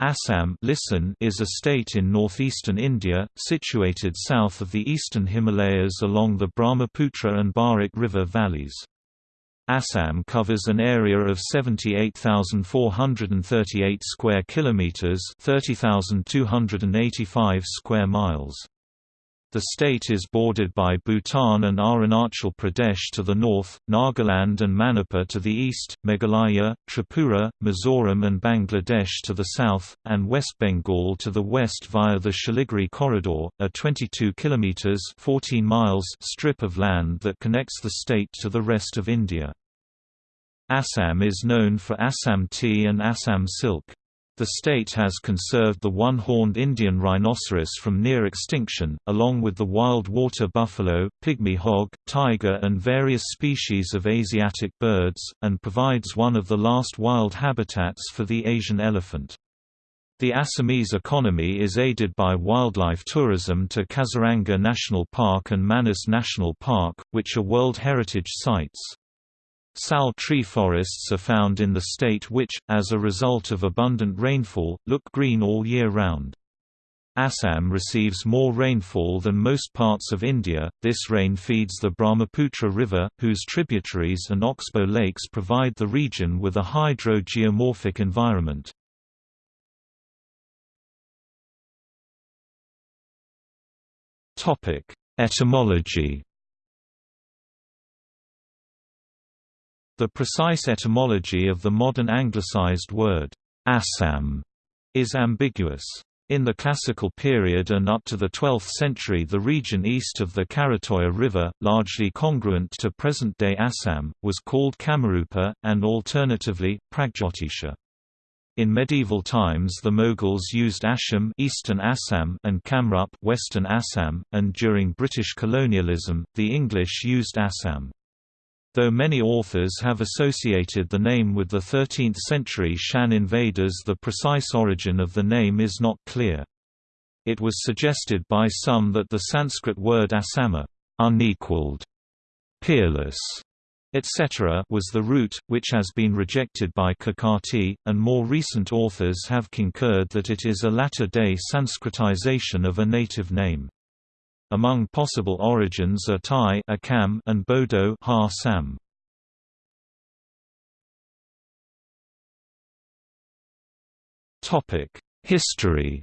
Assam listen is a state in northeastern India, situated south of the eastern Himalayas along the Brahmaputra and Barak river valleys. Assam covers an area of 78,438 square kilometers, 30,285 square miles. The state is bordered by Bhutan and Arunachal Pradesh to the north, Nagaland and Manipur to the east, Meghalaya, Tripura, Mizoram and Bangladesh to the south, and West Bengal to the west via the Siliguri Corridor, a 22 kilometers (14 miles) strip of land that connects the state to the rest of India. Assam is known for Assam tea and Assam silk. The state has conserved the one-horned Indian rhinoceros from near extinction, along with the wild water buffalo, pygmy hog, tiger and various species of Asiatic birds, and provides one of the last wild habitats for the Asian elephant. The Assamese economy is aided by wildlife tourism to Kaziranga National Park and Manas National Park, which are World Heritage Sites. Sal tree forests are found in the state which, as a result of abundant rainfall, look green all year round. Assam receives more rainfall than most parts of India. This rain feeds the Brahmaputra River, whose tributaries and oxbow lakes provide the region with a hydrogeomorphic environment. Topic: Etymology The precise etymology of the modern anglicized word, Assam, is ambiguous. In the classical period and up to the 12th century the region east of the Karatoya River, largely congruent to present-day Assam, was called Kamarupa, and alternatively, Pragjotisha. In medieval times the Mughals used Asham Eastern Assam and Kamrup Western Assam, and during British colonialism, the English used Assam. Though many authors have associated the name with the 13th-century Shan invaders the precise origin of the name is not clear. It was suggested by some that the Sanskrit word asama unequaled, peerless, etc. was the root, which has been rejected by Kakati, and more recent authors have concurred that it is a latter-day Sanskritization of a native name. Among possible origins are Tai and Bodo ha Sam. History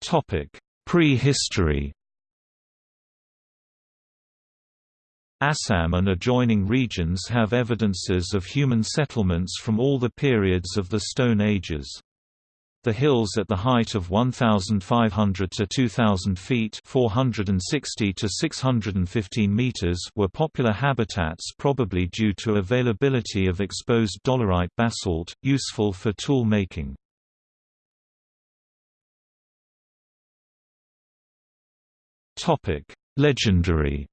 Topic: Prehistory Assam and adjoining regions have evidences of human settlements from all the periods of the Stone Ages. The hills at the height of 1,500 to 2,000 feet 460 to 615 meters were popular habitats probably due to availability of exposed dolerite basalt, useful for tool making. Legendary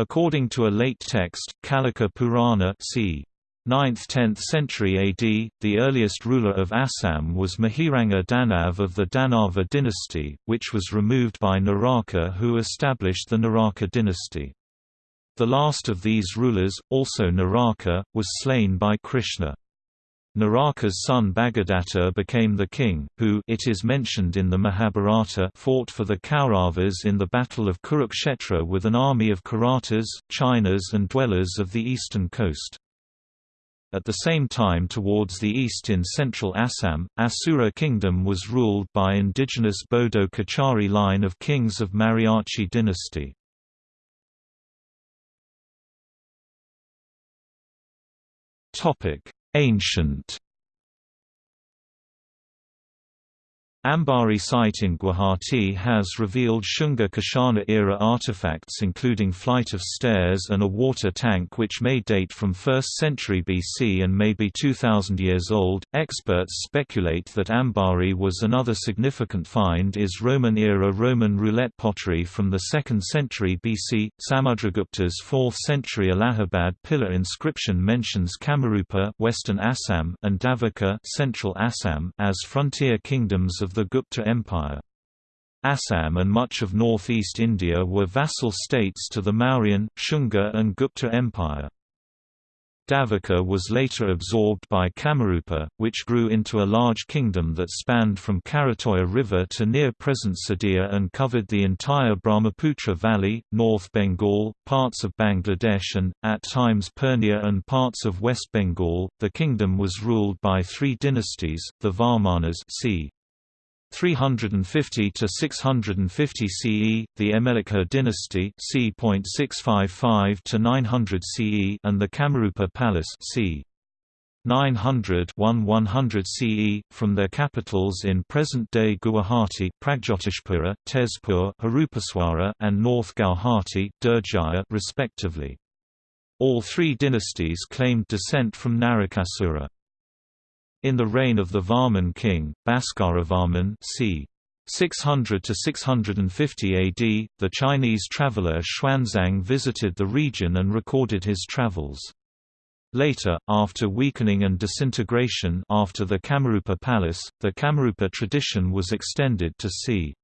According to a late text, Kalika Purana c. 9th–10th century AD, the earliest ruler of Assam was Mahiranga Danav of the Danava dynasty, which was removed by Naraka who established the Naraka dynasty. The last of these rulers, also Naraka, was slain by Krishna. Naraka's son Bhagadatta became the king, who it is mentioned in the Mahabharata fought for the Kauravas in the Battle of Kurukshetra with an army of Kiratas, Chinas and dwellers of the eastern coast. At the same time towards the east in central Assam, Asura kingdom was ruled by indigenous Bodo Kachari line of kings of Mariachi dynasty. Topic Ancient Ambari site in Guwahati has revealed Shunga Kushana-era artifacts including flight of stairs and a water tank which may date from 1st century BC and may be 2000 years old. Experts speculate that Ambari was another significant find is Roman-era Roman roulette pottery from the 2nd century BC. Samudragupta's 4th century Allahabad pillar inscription mentions Kamarupa, Western Assam, and Davaka, Central Assam, as frontier kingdoms of the Gupta Empire. Assam and much of northeast India were vassal states to the Mauryan, Shunga and Gupta Empire. Davaka was later absorbed by Kamarupa, which grew into a large kingdom that spanned from Karatoya River to near present Sadiya and covered the entire Brahmaputra Valley, North Bengal, parts of Bangladesh and, at times Purnia and parts of West Bengal. The kingdom was ruled by three dynasties, the Varmanas c. 350 to 650 CE, the Emelikha dynasty c. 655 to 900 CE, and the Kamarupa Palas c. 900 100 CE, from their capitals in present-day Guwahati Pragjotishpura, Tezpur Harupaswara, and North Gauhati Durjaya, respectively. All three dynasties claimed descent from Narakasura. In the reign of the Varman king, Bhaskaravarman c. 600 to 650 AD, the Chinese traveller Xuanzang visited the region and recorded his travels. Later, after weakening and disintegration after the Kamarupa Palas, the Kamarupa tradition was extended to c.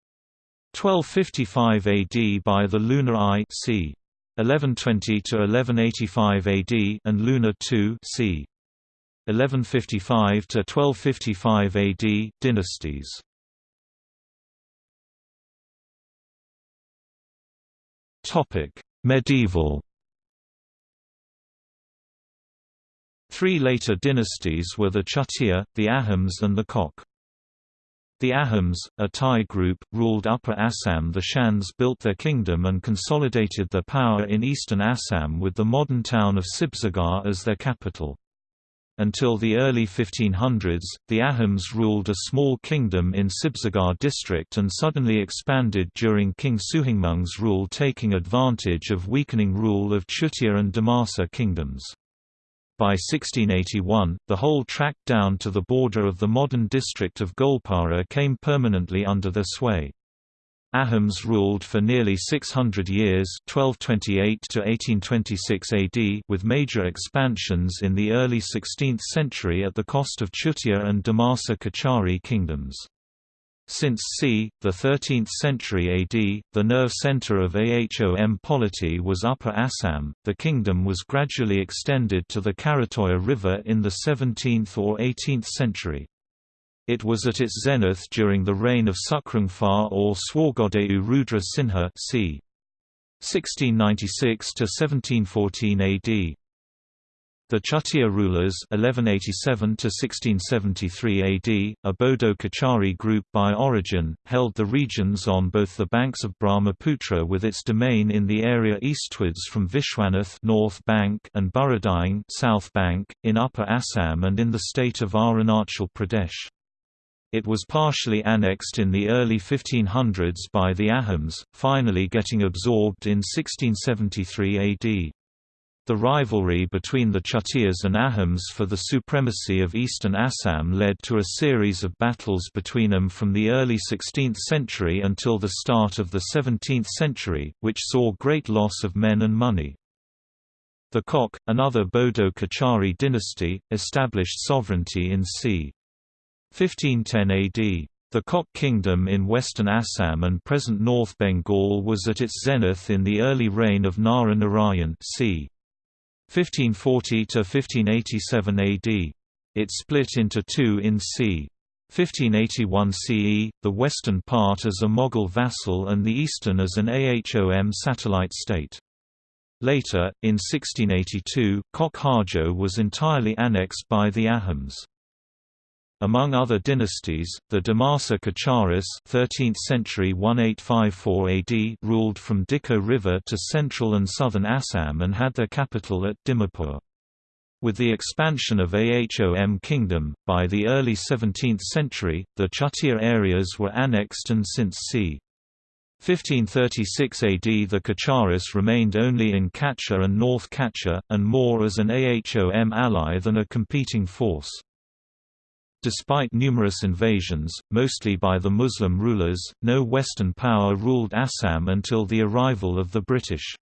1255 AD by the Lunar I c. 1120 to 1185 AD and Lunar II c. 1155 to 1255 AD dynasties. Topic: Medieval. Three later dynasties were the Chutia, the Ahoms and the Koch. The Ahoms, a Tai group, ruled Upper Assam The Shans built their kingdom and consolidated their power in eastern Assam with the modern town of Sibsagar as their capital. Until the early 1500s, the Ahoms ruled a small kingdom in Sibsagar district and suddenly expanded during King Suhungmung's rule taking advantage of weakening rule of Chutia and Dimasa kingdoms. By 1681, the whole tract down to the border of the modern district of Goalpara came permanently under their sway. Ahoms ruled for nearly 600 years 1228 to 1826 AD with major expansions in the early 16th century at the cost of Chutia and Dimasa Kachari kingdoms. Since c. the 13th century AD, the nerve center of Ahom polity was Upper Assam. The kingdom was gradually extended to the Karatoya River in the 17th or 18th century. It was at its zenith during the reign of Sukrungfa or Swargodeu Rudra Sinha c. 1696 to 1714 AD. The Chutiya rulers 1187 to 1673 AD, a Bodo Kachari group by origin, held the regions on both the banks of Brahmaputra with its domain in the area eastwards from Vishwanath North Bank and Burradiang South Bank, in Upper Assam and in the state of Arunachal Pradesh. It was partially annexed in the early 1500s by the Ahoms, finally getting absorbed in 1673 AD. The rivalry between the Chutiyas and Ahoms for the supremacy of eastern Assam led to a series of battles between them from the early 16th century until the start of the 17th century, which saw great loss of men and money. The Koch, another Bodo Kachari dynasty, established sovereignty in c. 1510 AD. The Koch kingdom in western Assam and present North Bengal was at its zenith in the early reign of Nara Narayan c. 1540 to 1587 AD. It split into two in c. 1581 CE, the western part as a Mughal vassal and the eastern as an Ahom satellite state. Later, in 1682, Koch Hajo was entirely annexed by the Ahoms. Among other dynasties, the Dimasa Kacharis 13th century 1854 AD ruled from Dikhow River to central and southern Assam and had their capital at Dimapur. With the expansion of Ahom kingdom, by the early 17th century, the Chutiya areas were annexed and since c. 1536 AD the Kacharis remained only in Cachar and North Cachar, and more as an Ahom ally than a competing force. Despite numerous invasions, mostly by the Muslim rulers, no Western power ruled Assam until the arrival of the British.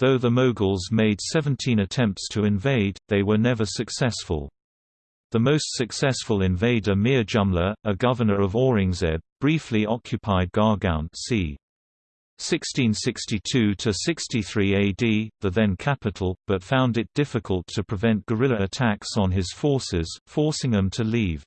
Though the Mughals made 17 attempts to invade, they were never successful. The most successful invader Mir Jumla, a governor of Aurangzeb, briefly occupied Gargaon c. 1662–63 AD, the then capital, but found it difficult to prevent guerrilla attacks on his forces, forcing them to leave.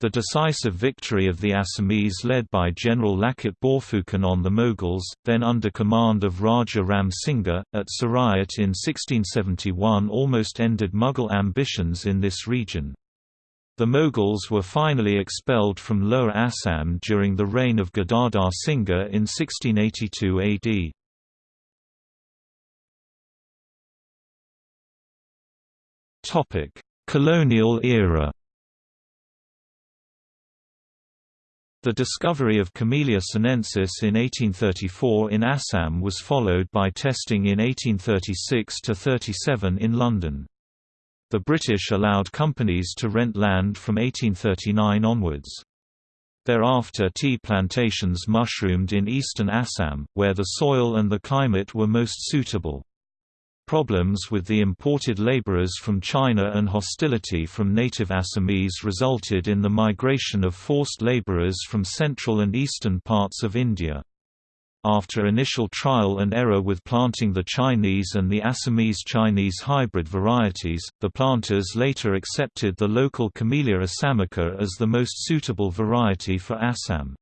The decisive victory of the Assamese led by General Lachit Borphukan on the Mughals, then under command of Raja Ram Singha, at Saraighat in 1671 almost ended Mughal ambitions in this region. The Mughals were finally expelled from Lower Assam during the reign of Gadadhar Singha in 1682 AD. Colonial era The discovery of Camellia sinensis in 1834 in Assam was followed by testing in 1836–37 in London. The British allowed companies to rent land from 1839 onwards. Thereafter tea plantations mushroomed in eastern Assam, where the soil and the climate were most suitable. Problems with the imported laborers from China and hostility from native Assamese resulted in the migration of forced laborers from central and eastern parts of India. After initial trial and error with planting the Chinese and the Assamese-Chinese hybrid varieties, the planters later accepted the local Camellia assamica as the most suitable variety for Assam.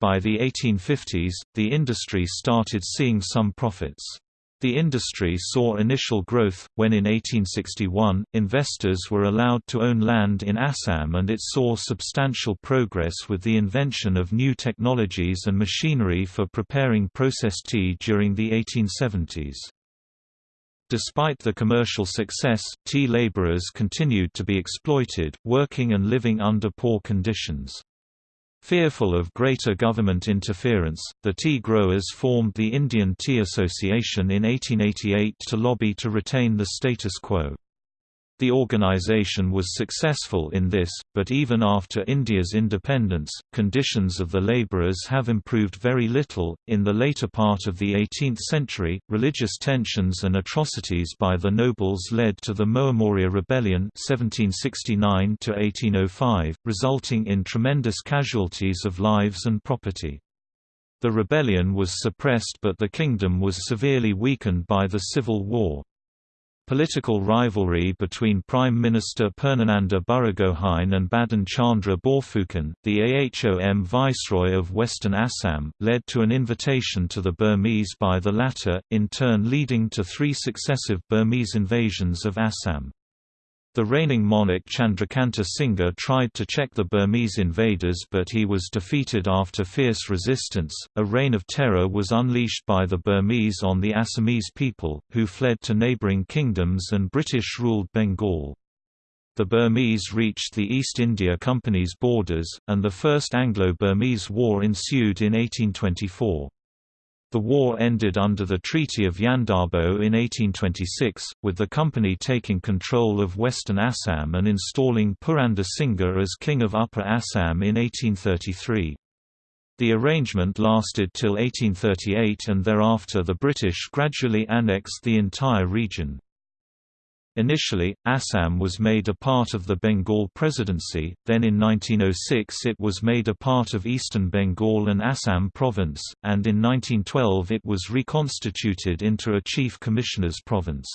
By the 1850s, the industry started seeing some profits. The industry saw initial growth, when in 1861, investors were allowed to own land in Assam and it saw substantial progress with the invention of new technologies and machinery for preparing processed tea during the 1870s. Despite the commercial success, tea laborers continued to be exploited, working and living under poor conditions. Fearful of greater government interference, the tea growers formed the Indian Tea Association in 1888 to lobby to retain the status quo. The organization was successful in this, but even after India's independence, conditions of the laborers have improved very little. In the later part of the 18th century, religious tensions and atrocities by the nobles led to the Moamoria Rebellion (1769–1805), resulting in tremendous casualties of lives and property. The rebellion was suppressed but the kingdom was severely weakened by the civil war. Political rivalry between Prime Minister Purnananda Burgohain and Badan Chandra Borphukan, the AHOM Viceroy of Western Assam, led to an invitation to the Burmese by the latter, in turn leading to three successive Burmese invasions of Assam. The reigning monarch Chandrakanta Singha tried to check the Burmese invaders but he was defeated after fierce resistance. A reign of terror was unleashed by the Burmese on the Assamese people, who fled to neighbouring kingdoms and British ruled Bengal. The Burmese reached the East India Company's borders, and the First Anglo-Burmese War ensued in 1824. The war ended under the Treaty of Yandabo in 1826, with the company taking control of western Assam and installing Purandar Singha as King of Upper Assam in 1833. The arrangement lasted till 1838 and thereafter the British gradually annexed the entire region. Initially, Assam was made a part of the Bengal Presidency, then in 1906 it was made a part of Eastern Bengal and Assam Province, and in 1912 it was reconstituted into a Chief Commissioner's province.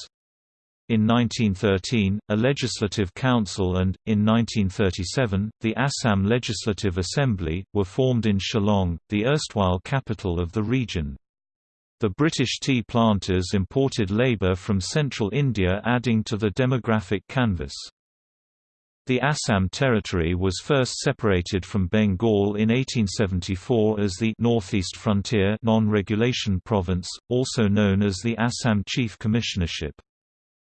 In 1913, a legislative council and, in 1937, the Assam Legislative Assembly, were formed in Shillong, the erstwhile capital of the region. The British tea planters imported labour from central India adding to the demographic canvas. The Assam territory was first separated from Bengal in 1874 as the Northeast Frontier non-regulation province, also known as the Assam Chief Commissionership.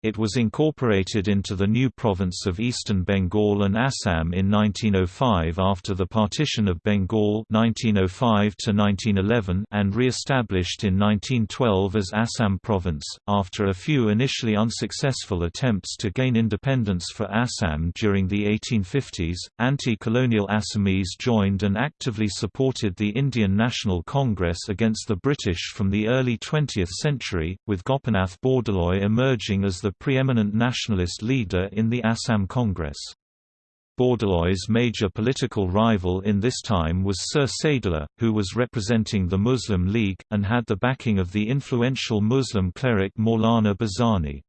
It was incorporated into the new province of Eastern Bengal and Assam in 1905 after the partition of Bengal 1905 and re-established in 1912 as Assam province. After a few initially unsuccessful attempts to gain independence for Assam during the 1850s, anti-colonial Assamese joined and actively supported the Indian National Congress against the British from the early 20th century, with Gopinath Bordoloi emerging as the the preeminent nationalist leader in the Assam Congress. Bordoloi's major political rival in this time was Sir Saidullah, who was representing the Muslim League, and had the backing of the influential Muslim cleric Maulana Bhashani.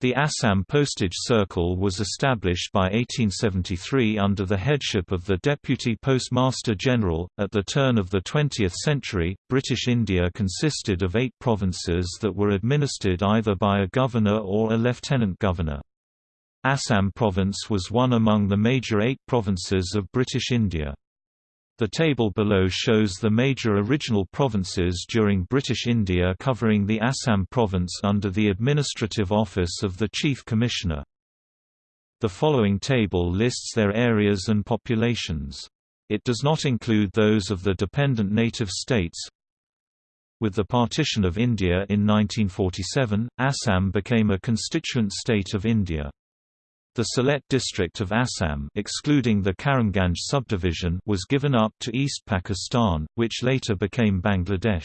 The Assam Postage Circle was established by 1873 under the headship of the Deputy Postmaster General. At the turn of the 20th century, British India consisted of eight provinces that were administered either by a governor or a lieutenant governor. Assam Province was one among the major eight provinces of British India. The table below shows the major original provinces during British India covering the Assam province under the administrative office of the Chief Commissioner. The following table lists their areas and populations. It does not include those of the dependent native states. With the partition of India in 1947, Assam became a constituent state of India. The Sylhet district of Assam excluding the Karimganj subdivision was given up to East Pakistan, which later became Bangladesh.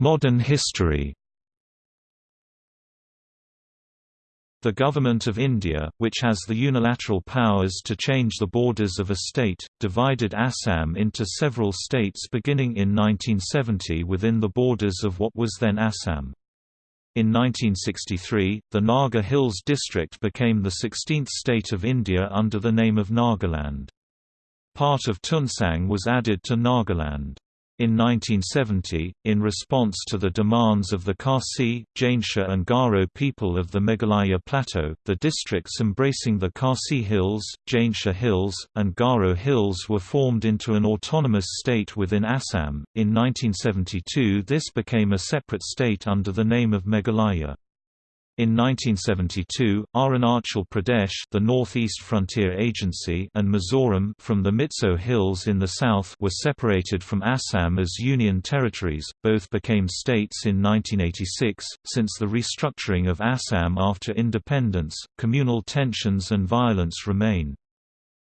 Modern history The Government of India, which has the unilateral powers to change the borders of a state, divided Assam into several states beginning in 1970 within the borders of what was then Assam. In 1963, the Naga Hills district became the 16th state of India under the name of Nagaland. Part of Tuensang was added to Nagaland. In 1970, in response to the demands of the Khasi, Jaintia and Garo people of the Meghalaya Plateau, the districts embracing the Khasi Hills, Jaintia Hills, and Garo Hills were formed into an autonomous state within Assam. In 1972 this became a separate state under the name of Meghalaya. In 1972, Arunachal Pradesh the Northeast Frontier Agency and Mizoram from the Mizo Hills in the south were separated from Assam as union territories, both became states in 1986. Since the restructuring of Assam after independence, communal tensions and violence remain.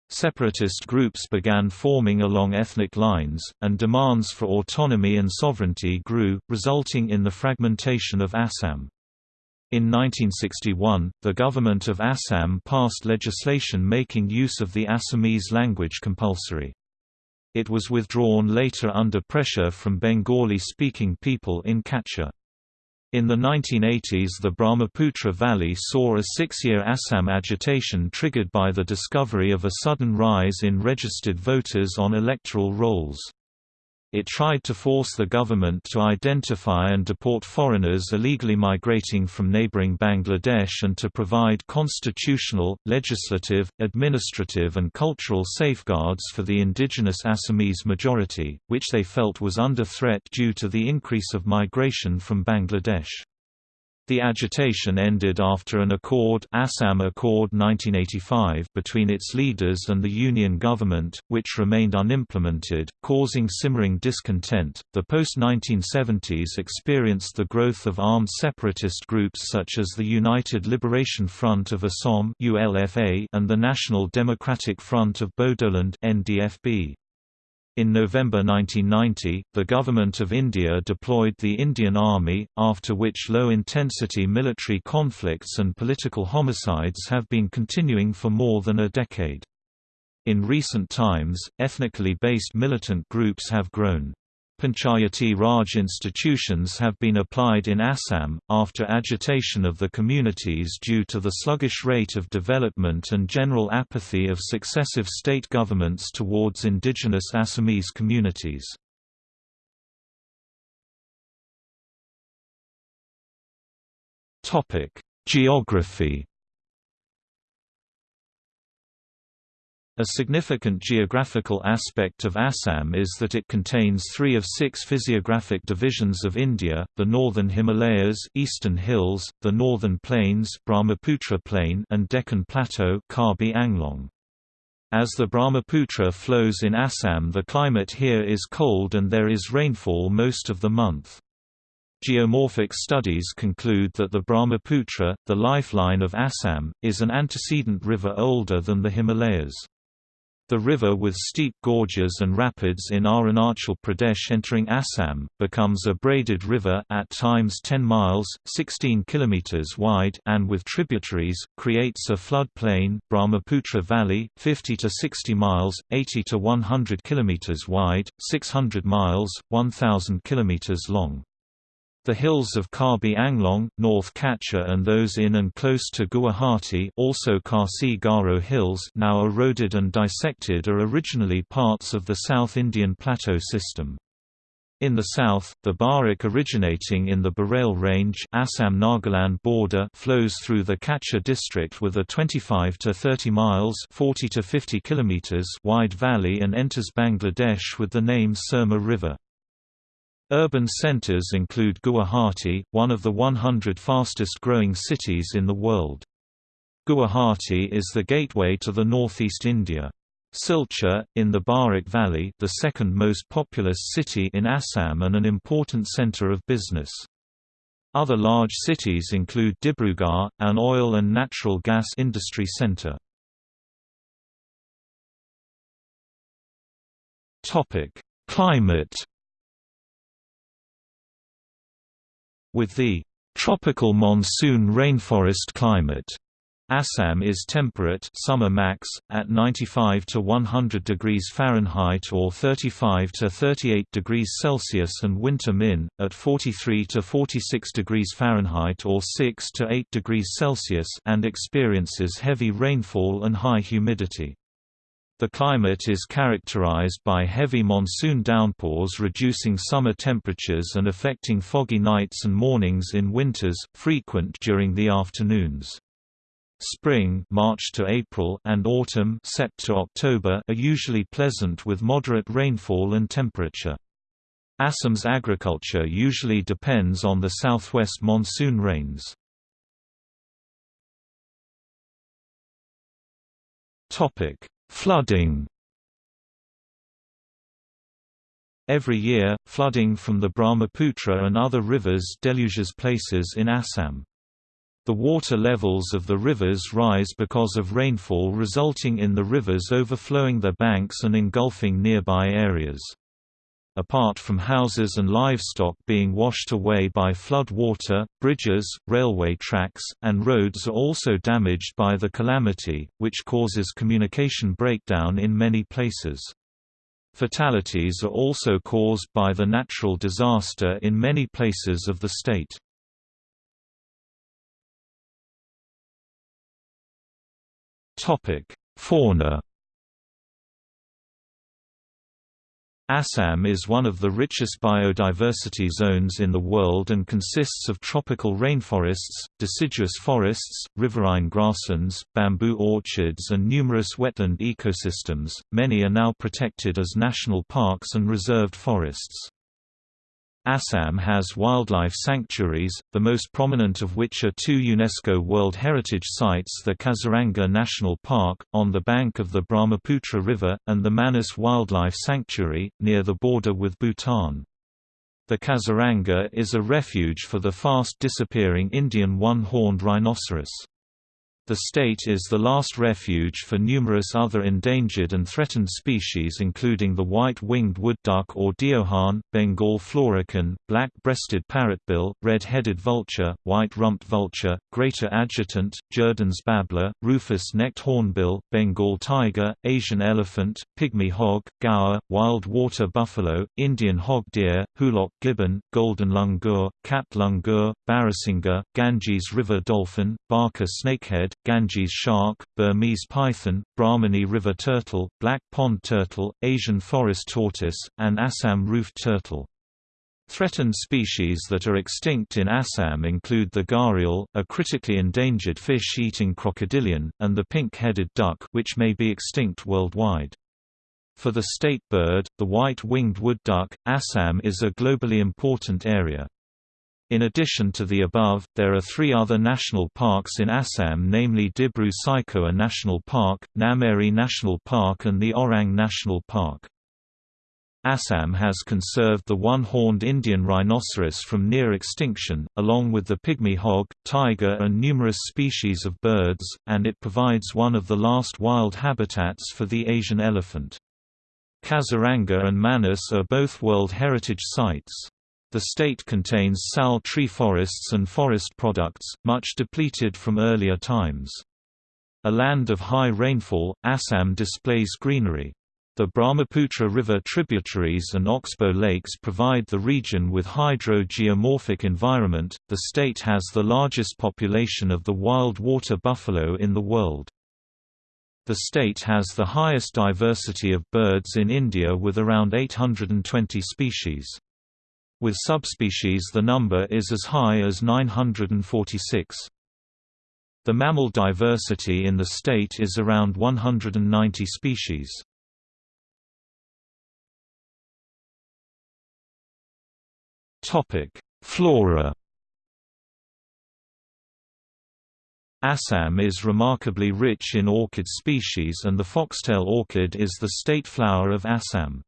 Separatist groups began forming along ethnic lines, and demands for autonomy and sovereignty grew, resulting in the fragmentation of Assam. In 1961, the government of Assam passed legislation making use of the Assamese language compulsory. It was withdrawn later under pressure from Bengali-speaking people in Cachar. In the 1980s the Brahmaputra Valley saw a six-year Assam agitation triggered by the discovery of a sudden rise in registered voters on electoral rolls. It tried to force the government to identify and deport foreigners illegally migrating from neighboring Bangladesh and to provide constitutional, legislative, administrative and cultural safeguards for the indigenous Assamese majority, which they felt was under threat due to the increase of migration from Bangladesh. The agitation ended after an accord, Assam Accord 1985 between its leaders and the Union government, which remained unimplemented, causing simmering discontent. The post-1970s experienced the growth of armed separatist groups such as the United Liberation Front of Assam (ULFA) and the National Democratic Front of Bodoland (NDFB). In November 1990, the Government of India deployed the Indian Army, after which low-intensity military conflicts and political homicides have been continuing for more than a decade. In recent times, ethnically based militant groups have grown. Panchayati Raj institutions have been applied in Assam, after agitation of the communities due to the sluggish rate of development and general apathy of successive state governments towards indigenous Assamese communities. Geography A significant geographical aspect of Assam is that it contains three of six physiographic divisions of India, the northern Himalayas Eastern Hills, the northern plains Brahmaputra Plain and Deccan Plateau Karbi Anglong. As the Brahmaputra flows in Assam the climate here is cold and there is rainfall most of the month. Geomorphic studies conclude that the Brahmaputra, the lifeline of Assam, is an antecedent river older than the Himalayas. The river with steep gorges and rapids in Arunachal Pradesh entering Assam, becomes a braided river at times 10 miles 16 kilometers wide and with tributaries, creates a flood plain Brahmaputra Valley, 50 to 60 miles, 80 to 100 kilometers wide, 600 miles, 1,000 kilometers long. The hills of Karbi Anglong, North Cachar and those in and close to Guwahati also Khasi Garo Hills now eroded and dissected are originally parts of the South Indian Plateau system. In the south, the Barak originating in the Barail Range Assam-Nagaland border flows through the Cachar district with a 25 to 30 miles 40 to 50 kilometers wide valley and enters Bangladesh with the name Surma River. Urban centers include Guwahati, one of the 100 fastest-growing cities in the world. Guwahati is the gateway to the northeast India. Silchar, in the Barak Valley the second most populous city in Assam and an important center of business. Other large cities include Dibrugarh, an oil and natural gas industry center. Climate With the tropical monsoon rainforest climate, Assam is temperate summer max, at 95 to 100 degrees Fahrenheit or 35 to 38 degrees Celsius and winter min, at 43 to 46 degrees Fahrenheit or 6 to 8 degrees Celsius and experiences heavy rainfall and high humidity. The climate is characterized by heavy monsoon downpours reducing summer temperatures and affecting foggy nights and mornings in winters, frequent during the afternoons. Spring March to April and autumn Sept to October are usually pleasant with moderate rainfall and temperature. Assam's agriculture usually depends on the southwest monsoon rains. Topic: Flooding Every year, flooding from the Brahmaputra and other rivers deluges places in Assam. The water levels of the rivers rise because of rainfall resulting in the rivers overflowing their banks and engulfing nearby areas. Apart from houses and livestock being washed away by flood water, bridges, railway tracks, and roads are also damaged by the calamity, which causes communication breakdown in many places. Fatalities are also caused by the natural disaster in many places of the state. Fauna Assam is one of the richest biodiversity zones in the world and consists of tropical rainforests, deciduous forests, riverine grasslands, bamboo orchards and numerous wetland ecosystems. Many are now protected as national parks and reserved forests. Assam has wildlife sanctuaries, the most prominent of which are two UNESCO World Heritage Sites the Kaziranga National Park, on the bank of the Brahmaputra River, and the Manas Wildlife Sanctuary, near the border with Bhutan. The Kaziranga is a refuge for the fast-disappearing Indian one-horned rhinoceros. The state is the last refuge for numerous other endangered and threatened species including the white-winged wood duck or deohan, Bengal florican, black-breasted parrotbill, red-headed vulture, white-rumped vulture, greater adjutant, Jerdon's babbler, rufous-necked hornbill, Bengal tiger, Asian elephant, pygmy hog, gaur, wild water buffalo, Indian hog deer, hoolock gibbon, golden langur, capped langur, barasingha, Ganges river dolphin, Barca snakehead, Ganges shark, Burmese python, Brahmani river turtle, black pond turtle, Asian forest tortoise, and Assam roofed turtle. Threatened species that are extinct in Assam include the gharial, a critically endangered fish-eating crocodilian, and the pink-headed duck which may be extinct worldwide. For the state bird, the white-winged wood duck, Assam is a globally important area. In addition to the above, there are three other national parks in Assam namely Dibru Saikhowa National Park, Nameri National Park and the Orang National Park. Assam has conserved the one-horned Indian rhinoceros from near extinction, along with the pygmy hog, tiger and numerous species of birds, and it provides one of the last wild habitats for the Asian elephant. Kaziranga and Manas are both World Heritage Sites. The state contains sal tree forests and forest products, much depleted from earlier times. A land of high rainfall, Assam displays greenery. The Brahmaputra River tributaries and Oxbow lakes provide the region with hydro-geomorphic environment. The state has the largest population of the wild water buffalo in the world. The state has the highest diversity of birds in India with around 820 species. With subspecies the number is as high as 946. The mammal diversity in the state is around 190 species. Topic: Flora. Assam is remarkably rich in orchid species and the foxtail orchid is the state flower of Assam.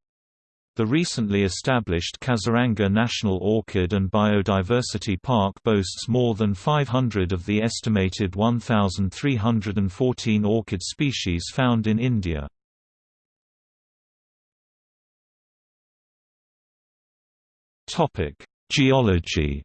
The recently established Kaziranga National Orchid and Biodiversity Park boasts more than 500 of the estimated 1,314 orchid species found in India. Geology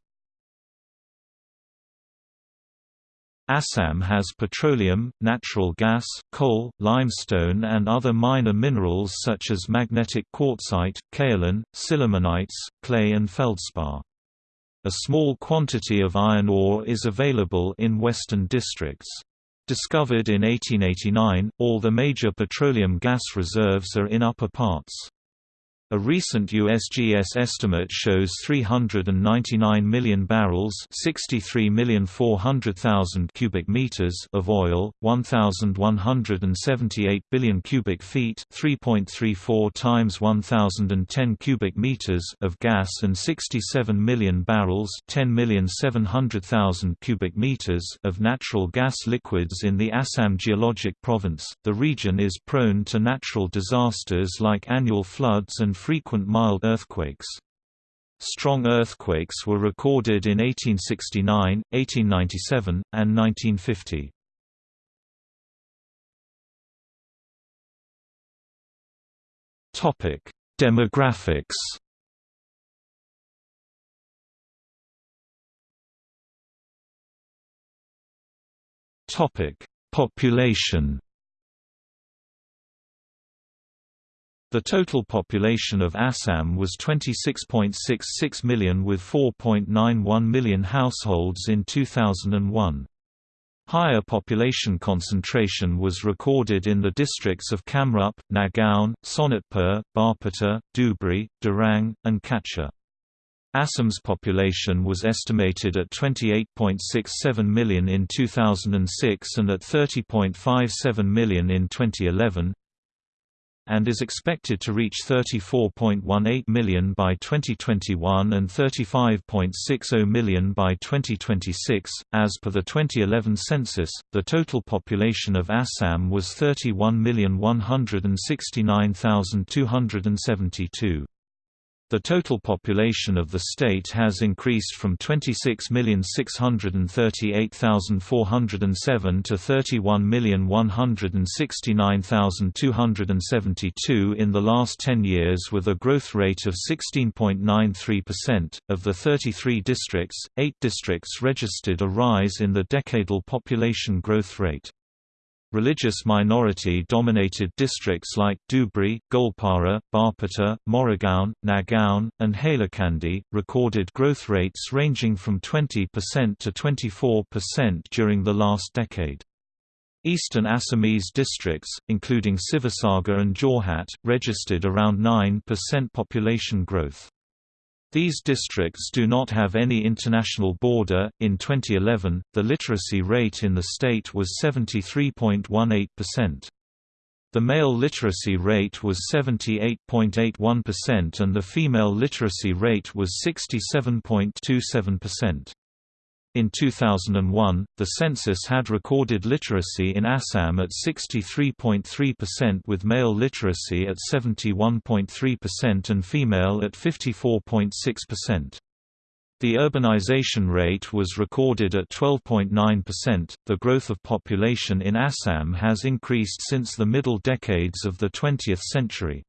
Assam has petroleum, natural gas, coal, limestone and other minor minerals such as magnetic quartzite, kaolin, sillimanites, clay and feldspar. A small quantity of iron ore is available in western districts. Discovered in 1889, all the major petroleum gas reserves are in upper parts. A recent USGS estimate shows 399 million barrels, 63,400,000 cubic meters of oil, 1178 billion cubic feet, 3.34 times 1010 cubic meters of gas and 67 million barrels, 10,700,000 cubic meters of natural gas liquids in the Assam geologic province. The region is prone to natural disasters like annual floods and frequent mild earthquakes. Strong earthquakes were recorded in 1869, 1897, and 1950. Topic: Demographics. Population. The total population of Assam was 26.66 million with 4.91 million households in 2001. Higher population concentration was recorded in the districts of Kamrup, Nagaon, Sonitpur, Barpeta, Dhubri, Darrang, and Cachar. Assam's population was estimated at 28.67 million in 2006 and at 30.57 million in 2011 and is expected to reach 34.18 million by 2021 and 35.60 million by 2026. As per the 2011 census, the total population of Assam was 31,169,272. The total population of the state has increased from 26,638,407 to 31,169,272 in the last 10 years with a growth rate of 16.93%. Of the 33 districts, 8 districts registered a rise in the decadal population growth rate. Religious minority-dominated districts like Dhubri, Goalpara, Barpeta, Morigaon, Nagaon, and Hailakandi, recorded growth rates ranging from 20% to 24% during the last decade. Eastern Assamese districts, including Sivasagar and Jorhat, registered around 9% population growth. These districts do not have any international border. In 2011, the literacy rate in the state was 73.18%. The male literacy rate was 78.81% and the female literacy rate was 67.27%. In 2001, the census had recorded literacy in Assam at 63.3% with male literacy at 71.3% and female at 54.6%. The urbanization rate was recorded at 12.9%. The growth of population in Assam has increased since the middle decades of the 20th century.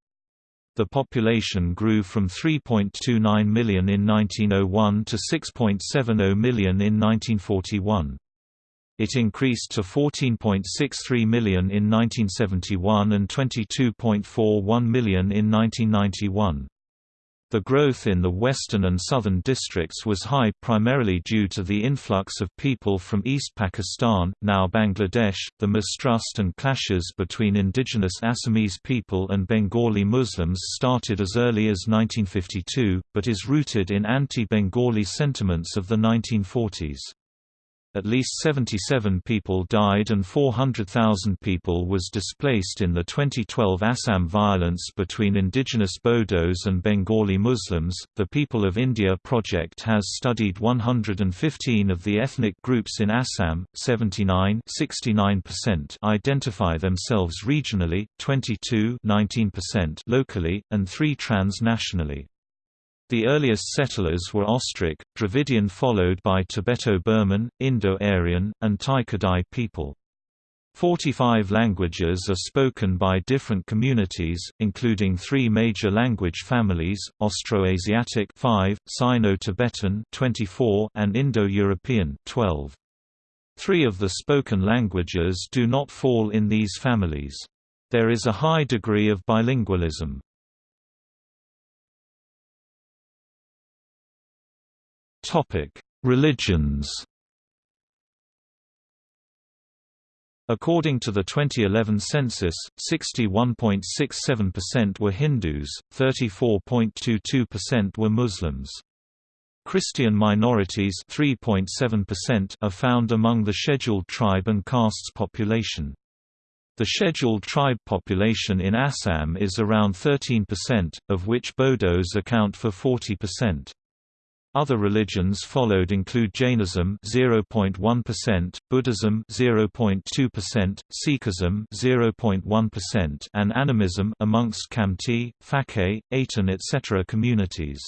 The population grew from 3.29 million in 1901 to 6.70 million in 1941. It increased to 14.63 million in 1971 and 22.41 million in 1991. The growth in the western and southern districts was high primarily due to the influx of people from East Pakistan, now Bangladesh. The mistrust and clashes between indigenous Assamese people and Bengali Muslims started as early as 1952, but is rooted in anti-Bengali sentiments of the 1940s. At least 77 people died and 400,000 people was displaced in the 2012 Assam violence between indigenous Bodos and Bengali Muslims. The People of India project has studied 115 of the ethnic groups in Assam, 79 69% identify themselves regionally, 22 19% locally, and 3 transnationally. The earliest settlers were Austric, Dravidian followed by Tibeto-Burman, Indo-Aryan, and Tai-Kadai people. Forty-five languages are spoken by different communities, including three major language families, Austroasiatic 5, Sino-Tibetan 24, and Indo-European 12. Three of the spoken languages do not fall in these families. There is a high degree of bilingualism. Religions. According to the 2011 census, 61.67% were Hindus, 34.22% were Muslims. Christian minorities 3.7% are found among the scheduled tribe and castes population. The scheduled tribe population in Assam is around 13%, of which Bodos account for 40%. Other religions followed include Jainism 0.1%, Buddhism 0.2%, Sikhism 0.1%, and animism amongst Khamti, Phake, Aten etc. communities.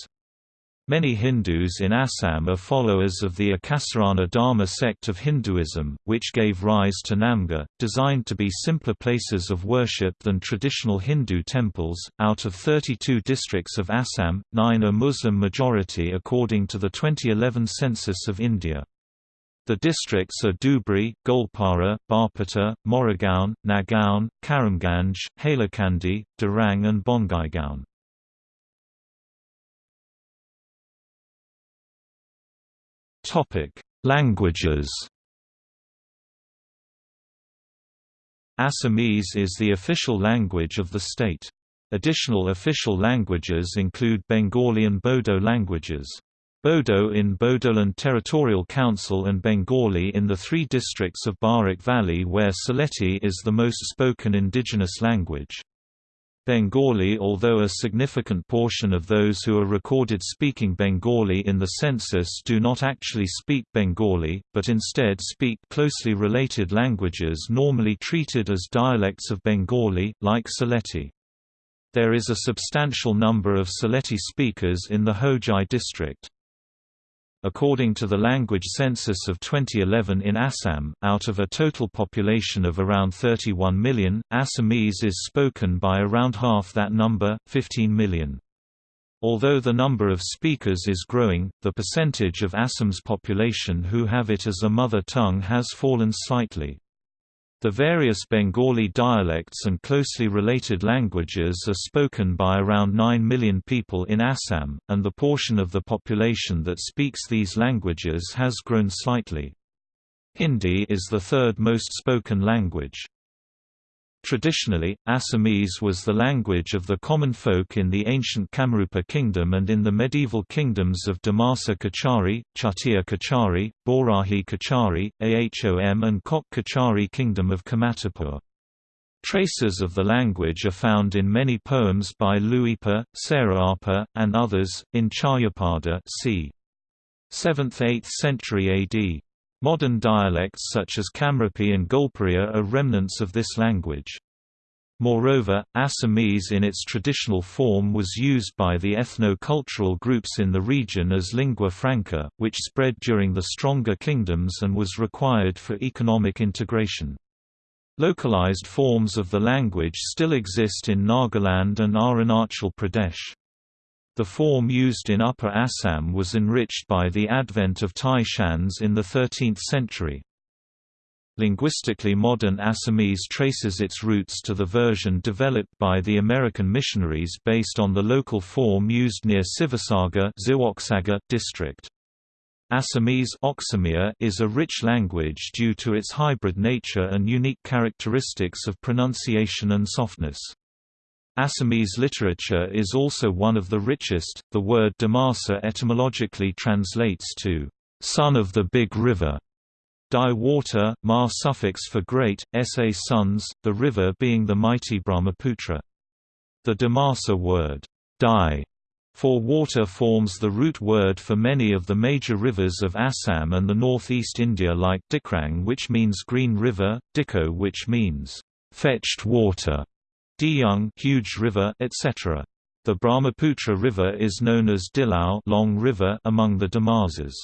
Many Hindus in Assam are followers of the Ekasarana Dharma sect of Hinduism, which gave rise to Namghar, designed to be simpler places of worship than traditional Hindu temples. Out of 32 districts of Assam, nine are Muslim majority according to the 2011 census of India. The districts are Dhubri, Goalpara, Barpeta, Morigaon, Nagaon, Karimganj, Hailakandi, Darrang and Bongaigaon. Topic: Languages. Assamese is the official language of the state. Additional official languages include Bengali and Bodo languages. Bodo in Bodoland Territorial Council and Bengali in the three districts of Barak Valley where Sylheti is the most spoken indigenous language. Bengali Although a significant portion of those who are recorded speaking Bengali in the census do not actually speak Bengali, but instead speak closely related languages normally treated as dialects of Bengali, like Sylheti. There is a substantial number of Sylheti speakers in the Hojai district. According to the language census of 2011 in Assam, out of a total population of around 31 million, Assamese is spoken by around half that number, 15 million. Although the number of speakers is growing, the percentage of Assam's population who have it as a mother tongue has fallen slightly. The various Bengali dialects and closely related languages are spoken by around 9 million people in Assam, and the portion of the population that speaks these languages has grown slightly. Hindi is the third most spoken language. Traditionally, Assamese was the language of the common folk in the ancient Kamrupa kingdom and in the medieval kingdoms of Dimasa Kachari, Chutia Kachari, Borahi Kachari, Ahom and Koch Kachari kingdom of Kamatapur. Traces of the language are found in many poems by Luipa, Sarahapa, and others, in Charyapada c. 7th–8th century AD. Modern dialects such as Kamrupi and Goalpariya are remnants of this language. Moreover, Assamese in its traditional form was used by the ethno-cultural groups in the region as lingua franca, which spread during the stronger kingdoms and was required for economic integration. Localized forms of the language still exist in Nagaland and Arunachal Pradesh. The form used in Upper Assam was enriched by the advent of Tai Shans in the 13th century. Linguistically modern Assamese traces its roots to the version developed by the American missionaries based on the local form used near Sivasagar district. Assamese is a rich language due to its hybrid nature and unique characteristics of pronunciation and softness. Assamese literature is also one of the richest. The word Dimasa etymologically translates to son of the big river. Di water, ma suffix for great, sa sons, the river being the mighty Brahmaputra. The Dimasa word, di, for water forms the root word for many of the major rivers of Assam and the northeast India like Dikrang which means green river, Dikhow which means fetched water, Diyung huge river, etc. The Brahmaputra River is known as Dilao long river among the Dimasas.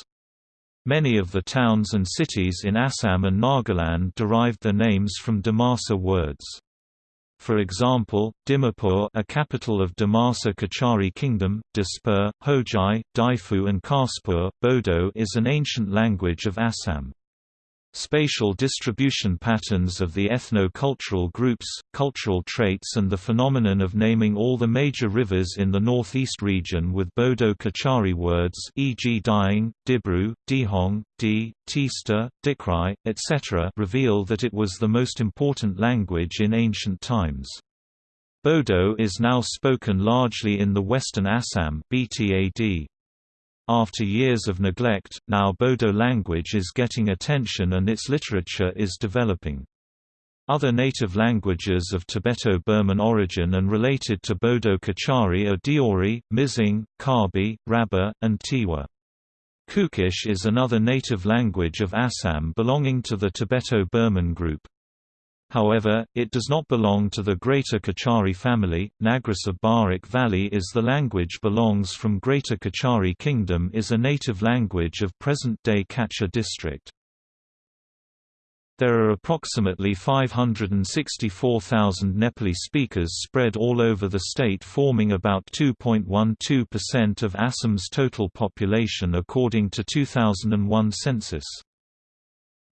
Many of the towns and cities in Assam and Nagaland derived their names from Dimasa words. For example, Dimapur a capital of Dimasa Kachari Kingdom, Dispur, Hojai, Diphu and Kaspur, Bodo is an ancient language of Assam. Spatial distribution patterns of the ethno-cultural groups, cultural traits and the phenomenon of naming all the major rivers in the northeast region with Bodo-Kachari words e.g. Dihing, Dibru, Dihong, Di, Tista, Dikrai, etc. reveal that it was the most important language in ancient times. Bodo is now spoken largely in the western Assam BTAD. After years of neglect, now Bodo language is getting attention and its literature is developing. Other native languages of Tibeto-Burman origin and related to Bodo-Kachari are Deori, Mizing, Karbi, Rabba, and Tiwa. Kukish is another native language of Assam belonging to the Tibeto-Burman group. However, it does not belong to the Greater Kachari family. Nagris of Barak Valley is the language belongs from Greater Kachari Kingdom is a native language of present-day Cachar district. There are approximately 564,000 Nepali speakers spread all over the state forming about 2.12% of Assam's total population according to 2001 census.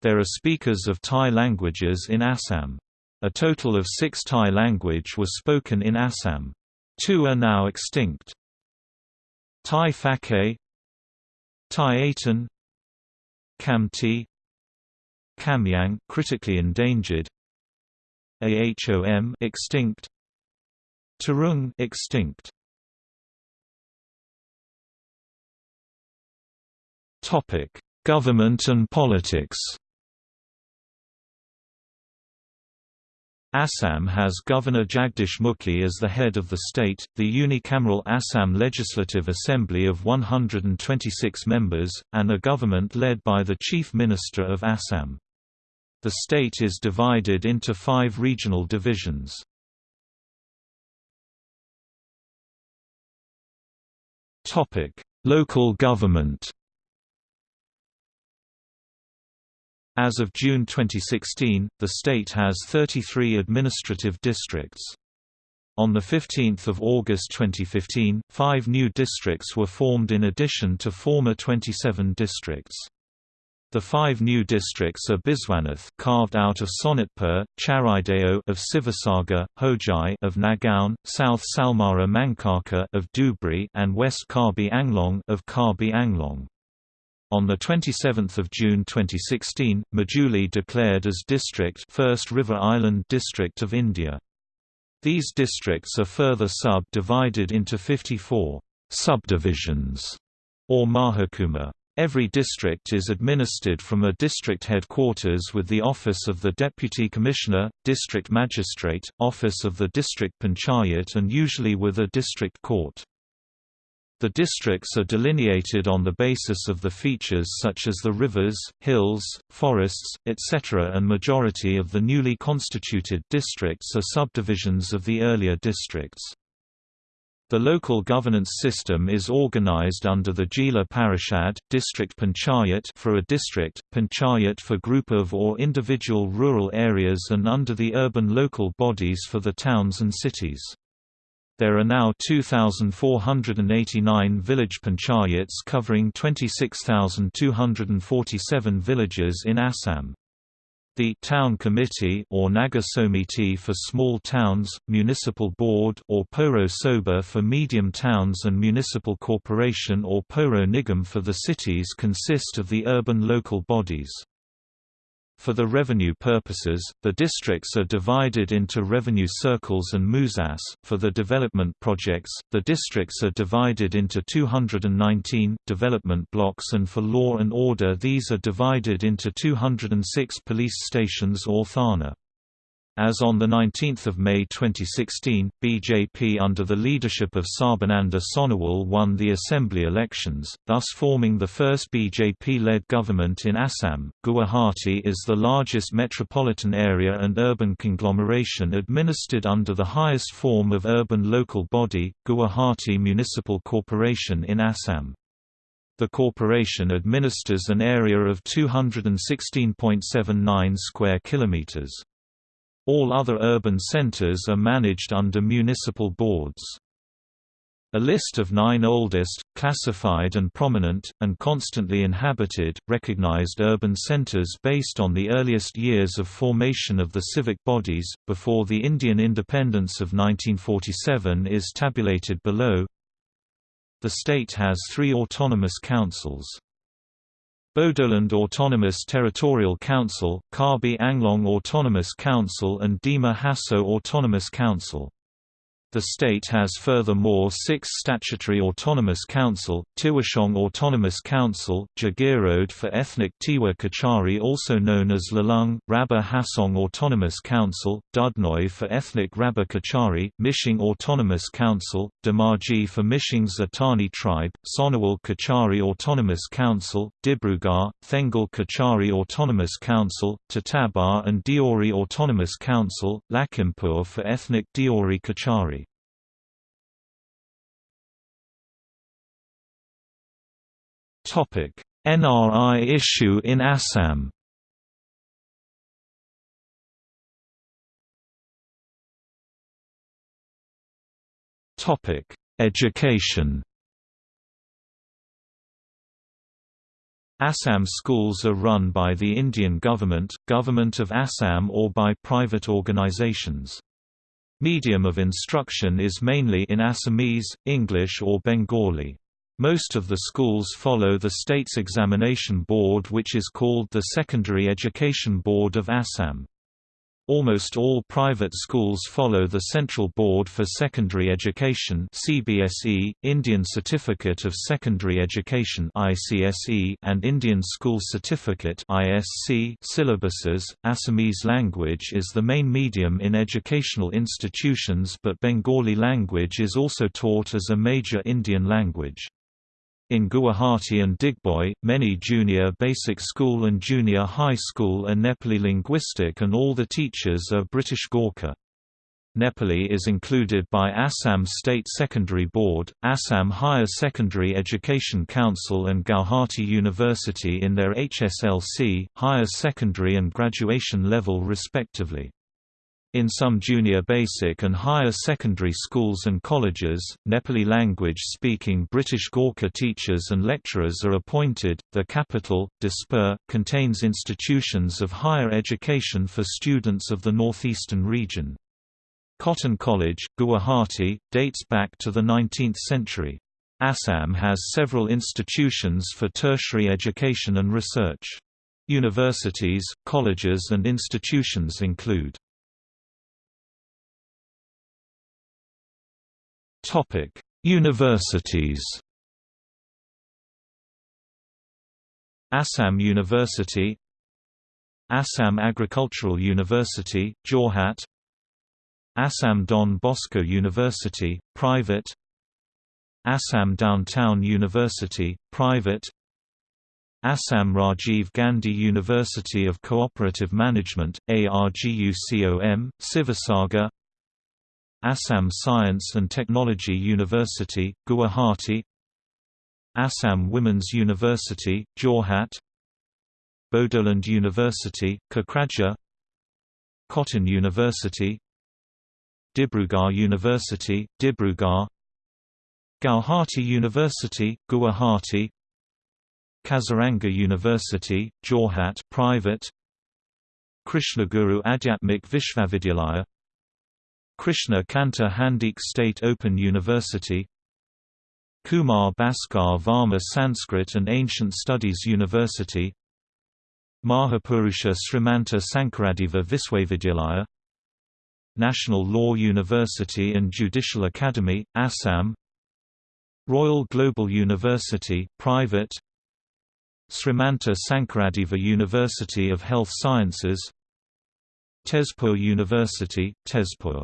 There are speakers of Thai languages in Assam. A total of six Thai language was spoken in Assam. Two are now extinct. Thai Phaké Thai Aten Khamti Kamyang critically endangered Ahom extinct Tarung extinct Topic Government and politics Assam has Governor Jagdish Mukhi as the head of the state, the unicameral Assam Legislative Assembly of 126 members, and a government led by the Chief Minister of Assam. The state is divided into five regional divisions. Local government As of June 2016, the state has 33 administrative districts. On 15 August 2015, five new districts were formed in addition to former 27 districts. The five new districts are Biswanath carved out of Sonitpur, Charideo of Sivasagar, Hojai of Nagaon, South Salmara Mankachar of Dhubri and West Karbi Anglong of Karbi Anglong. On 27 June 2016, Majuli declared as district First River Island District of India. These districts are further sub-divided into 54 subdivisions or mahakuma. Every district is administered from a district headquarters with the Office of the Deputy Commissioner, District Magistrate, Office of the District Panchayat and usually with a district court. The districts are delineated on the basis of the features such as the rivers, hills, forests, etc. and majority of the newly constituted districts are subdivisions of the earlier districts. The local governance system is organized under the Jila Parishad, district panchayat for a district, panchayat for group of or individual rural areas and under the urban local bodies for the towns and cities. There are now 2,489 village panchayats covering 26,247 villages in Assam. The Town Committee or Nagar Somiti for small towns, Municipal Board or Poro Soba for medium towns and Municipal Corporation or Poro Nigam for the cities consist of the urban local bodies. For the revenue purposes, the districts are divided into revenue circles and musas. For the development projects, the districts are divided into 219 development blocks and for law and order these are divided into 206 police stations or thana. As on 19 May 2016, BJP under the leadership of Sarbananda Sonowal won the assembly elections, thus forming the first BJP-led government in Assam. Guwahati is the largest metropolitan area and urban conglomeration administered under the highest form of urban local body, Guwahati Municipal Corporation in Assam. The corporation administers an area of 216.79 square kilometers. All other urban centers are managed under municipal boards. A list of nine oldest, classified and prominent, and constantly inhabited, recognized urban centers based on the earliest years of formation of the civic bodies, before the Indian independence of 1947 is tabulated below. The state has three autonomous councils. Bodoland Autonomous Territorial Council, Karbi Anglong Autonomous Council and Dima Hasao Autonomous Council. The state has furthermore six statutory autonomous council, Tiwashong Autonomous Council, Jagiroad for ethnic Tiwa Kachari also known as Lalung, Rabba Hasong Autonomous Council, Dudnoi for ethnic Rabba Kachari, Mishing Autonomous Council, Dhemaji for Mishing's Atani tribe, Sonowal Kachari Autonomous Council, Dibrugarh, Thengal Kachari Autonomous Council, Titabar and Deori Autonomous Council, Lakhimpur for ethnic Deori Kachari. NRI issue in Assam. Topic: Education. Assam schools are run by the Indian government, Government of Assam or by private organizations. Medium of instruction is mainly in Assamese, English or Bengali. Most of the schools follow the state's examination board which is called the Secondary Education Board of Assam. Almost all private schools follow the Central Board for Secondary Education (CBSE), Indian Certificate of Secondary Education (ICSE), and Indian School Certificate (ISC) syllabuses. Assamese language is the main medium in educational institutions, but Bengali language is also taught as a major Indian language. In Guwahati and Digboi, many junior basic school and junior high school are Nepali linguistic and all the teachers are British Gorkha. Nepali is included by Assam State Secondary Board, Assam Higher Secondary Education Council and Gauhati University in their HSLC, higher secondary and graduation level respectively. In some junior basic and higher secondary schools and colleges, Nepali language-speaking British Gorkha teachers and lecturers are appointed. The capital, Dispur, contains institutions of higher education for students of the northeastern region. Cotton College, Guwahati, dates back to the 19th century. Assam has several institutions for tertiary education and research. Universities, colleges and institutions include Topic: Universities. Assam University Assam Agricultural University, Jorhat Assam Don Bosco University, private Assam Downtown University, private Assam Rajiv Gandhi University of Cooperative Management, ARGUCOM, Sivasagar Assam Science and Technology University, Guwahati Assam Women's University, Jorhat Bodoland University, Kokrajhar Cotton University Dibrugarh University, Dibrugarh Gauhati University, Guwahati Kaziranga University, Jorhat private Krishnaguru Adhyatmik Vishwavidyalaya Krishna Kanta Handique State Open University Kumar Bhaskar Varma Sanskrit and Ancient Studies University Mahapurusha Srimanta Sankaradeva Viswavidyalaya National Law University and Judicial Academy, Assam Royal Global University, private Srimanta Sankaradeva University of Health Sciences Tezpur University, Tezpur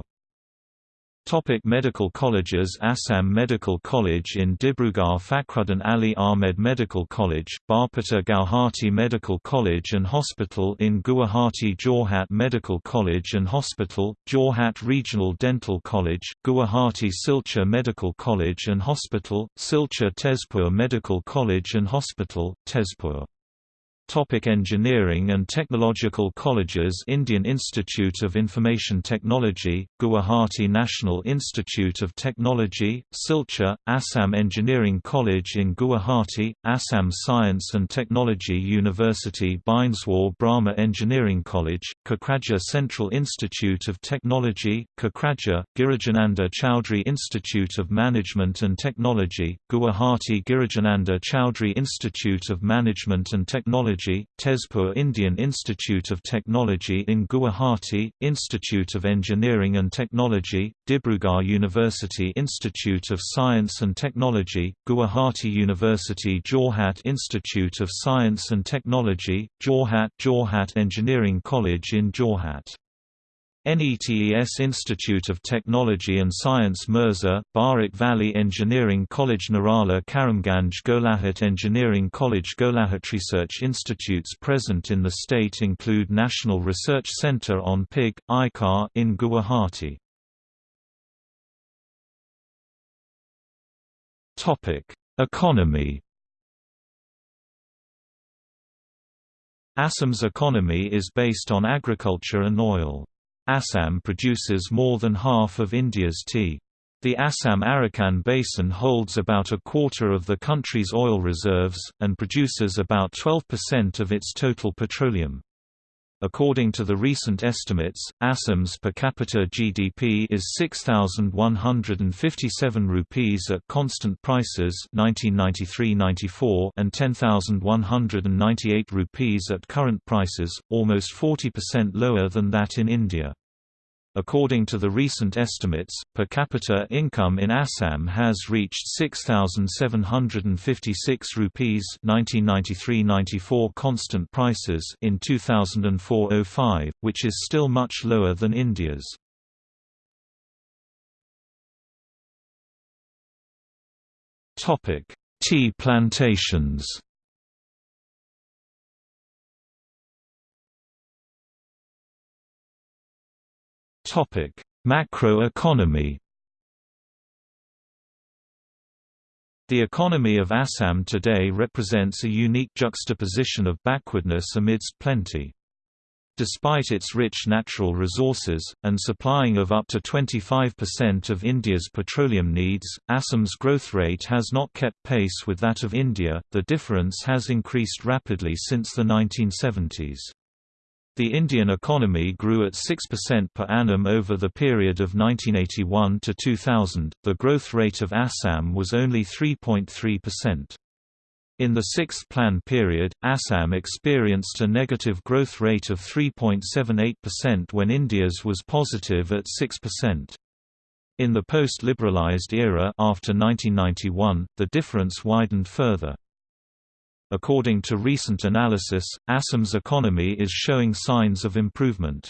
Topic medical colleges Assam Medical College in Dibrugarh Fakhruddin Ali Ahmed Medical College, Barpeta Gauhati Medical College and Hospital in Guwahati Jorhat Medical College and Hospital, Jorhat Regional Dental College, Guwahati Silchar Medical College and Hospital, Silchar Tezpur Medical College and Hospital, Tezpur Topic engineering and technological colleges Indian Institute of Information Technology, Guwahati National Institute of Technology, Silchar, Assam Engineering College in Guwahati, Assam Science and Technology University Bineswar Brahma Engineering College, Kokrajhar Central Institute of Technology, Kokrajhar, Girijananda Chowdhury Institute of Management and Technology, Guwahati Girijananda Chowdhury Institute of Management and Technology Technology, Tezpur Indian Institute of Technology in Guwahati, Institute of Engineering and Technology, Dibrugarh University Institute of Science and Technology, Guwahati University Jorhat Institute of Science and Technology, Jorhat Jorhat Engineering College in Jorhat NETES Institute of Technology and Science Mirza, Barak Valley Engineering College Narala Karimganj Golaghat Engineering College Golaghat Research institutes present in the state include National Research Centre on Pig, ICAR in Guwahati. Economy Assam's economy is based on agriculture and oil. Assam produces more than half of India's tea. The Assam-Arakan Basin holds about a quarter of the country's oil reserves, and produces about 12% of its total petroleum. According to the recent estimates, Assam's per capita GDP is 6,157 rupees at constant prices 1993-94 and 10,198 rupees at current prices, almost 40% lower than that in India. According to the recent estimates, per capita income in Assam has reached 6756 rupees 1993-94 constant prices in 2004-05, which is still much lower than India's. Topic: Tea plantations. Topic: Macroeconomy. The economy of Assam today represents a unique juxtaposition of backwardness amidst plenty. Despite its rich natural resources, and supplying of up to 25% of India's petroleum needs, Assam's growth rate has not kept pace with that of India, the difference has increased rapidly since the 1970s. The Indian economy grew at 6% per annum over the period of 1981 to 2000. The growth rate of Assam was only 3.3%. In the sixth plan period, Assam experienced a negative growth rate of 3.78% when India's was positive at 6%. In the post-liberalized era after 1991, the difference widened further. According to recent analysis, Assam's economy is showing signs of improvement.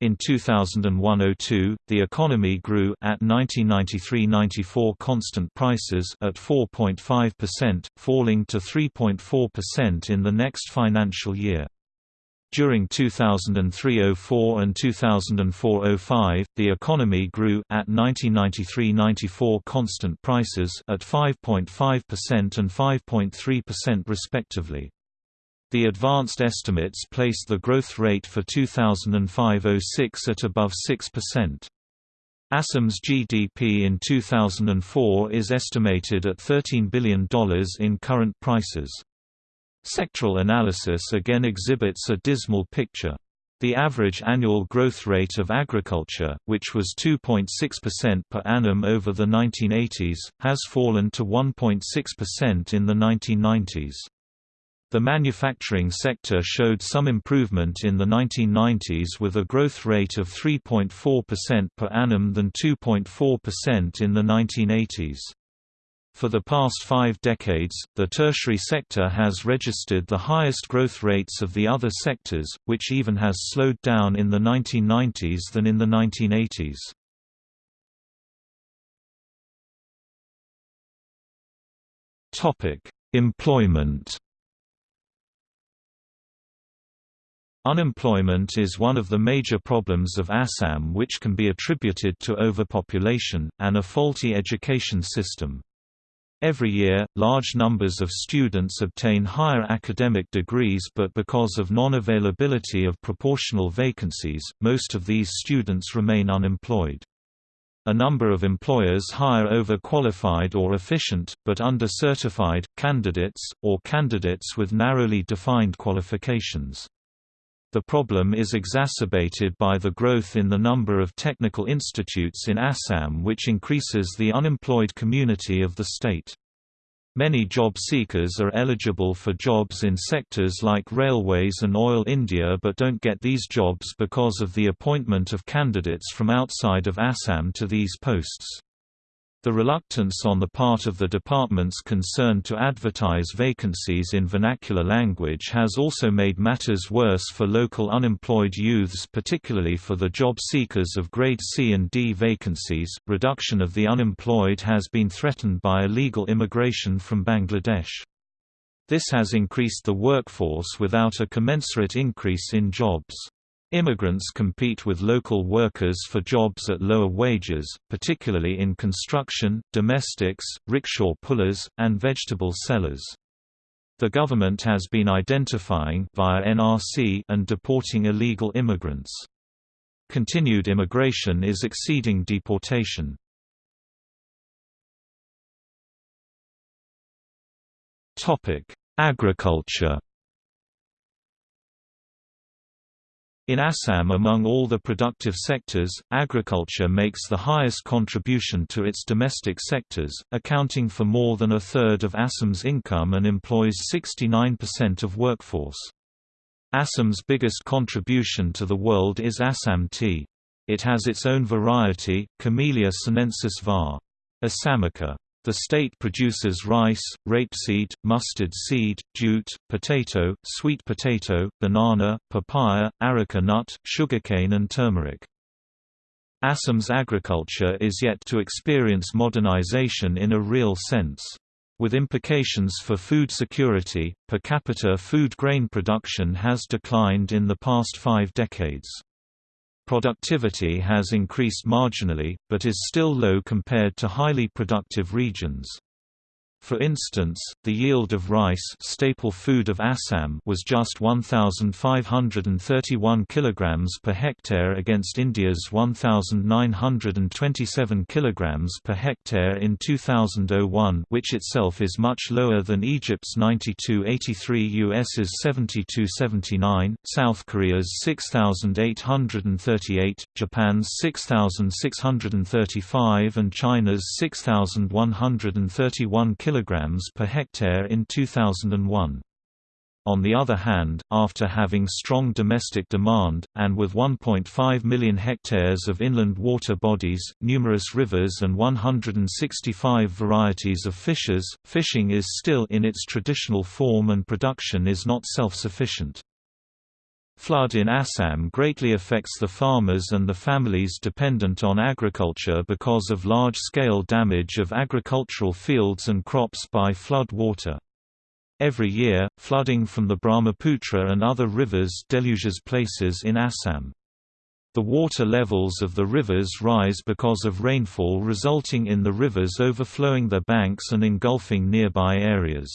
In 2001–02, the economy grew at 1993–94 constant prices at 4.5%, falling to 3.4% in the next financial year. During 2003–04 and 2004–05, the economy grew at 1993–94 constant prices at 5.5% and 5.3% respectively. The advanced estimates place the growth rate for 2005–06 at above 6%. Assam's GDP in 2004 is estimated at $13 billion in current prices. Sectoral analysis again exhibits a dismal picture. The average annual growth rate of agriculture, which was 2.6% per annum over the 1980s, has fallen to 1.6% in the 1990s. The manufacturing sector showed some improvement in the 1990s with a growth rate of 3.4% per annum than 2.4% in the 1980s. For the past five decades, the tertiary sector has registered the highest growth rates of the other sectors, which even has slowed down in the 1990s than in the 1980s. Employment Unemployment is one of the major problems of Assam which can be attributed to overpopulation, and a faulty education system. Every year, large numbers of students obtain higher academic degrees but because of non-availability of proportional vacancies, most of these students remain unemployed. A number of employers hire overqualified or efficient, but under-certified, candidates, or candidates with narrowly defined qualifications. The problem is exacerbated by the growth in the number of technical institutes in Assam which increases the unemployed community of the state. Many job seekers are eligible for jobs in sectors like railways and oil India but don't get these jobs because of the appointment of candidates from outside of Assam to these posts. The reluctance on the part of the departments concerned to advertise vacancies in vernacular language has also made matters worse for local unemployed youths, particularly for the job seekers of grade C and D vacancies. Reduction of the unemployed has been threatened by illegal immigration from Bangladesh. This has increased the workforce without a commensurate increase in jobs. Immigrants compete with local workers for jobs at lower wages, particularly in construction, domestics, rickshaw pullers, and vegetable sellers. The government has been identifying via NRC and deporting illegal immigrants. Continued immigration is exceeding deportation. Agriculture In Assam among all the productive sectors, agriculture makes the highest contribution to its domestic sectors, accounting for more than a third of Assam's income and employs 69% of workforce. Assam's biggest contribution to the world is Assam tea. It has its own variety, Camellia sinensis var. Assamica. The state produces rice, rapeseed, mustard seed, jute, potato, sweet potato, banana, papaya, areca nut, sugarcane and turmeric. Assam's agriculture is yet to experience modernization in a real sense. With implications for food security, per capita food grain production has declined in the past five decades. Productivity has increased marginally, but is still low compared to highly productive regions. For instance, the yield of rice staple food of Assam was just 1,531 kg per hectare against India's 1,927 kg per hectare in 2001 which itself is much lower than Egypt's 9283 US's 7279, South Korea's 6,838, Japan's 6,635 and China's 6,131 kg kilograms per hectare in 2001. On the other hand, after having strong domestic demand, and with 1.5 million hectares of inland water bodies, numerous rivers and 165 varieties of fishes, fishing is still in its traditional form and production is not self-sufficient. Flood in Assam greatly affects the farmers and the families dependent on agriculture because of large-scale damage of agricultural fields and crops by flood water. Every year, flooding from the Brahmaputra and other rivers deluges places in Assam. The water levels of the rivers rise because of rainfall resulting in the rivers overflowing their banks and engulfing nearby areas.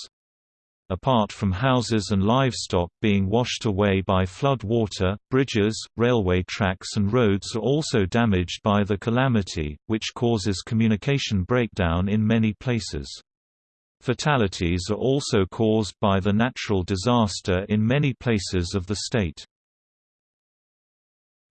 Apart from houses and livestock being washed away by flood water, bridges, railway tracks and roads are also damaged by the calamity, which causes communication breakdown in many places. Fatalities are also caused by the natural disaster in many places of the state.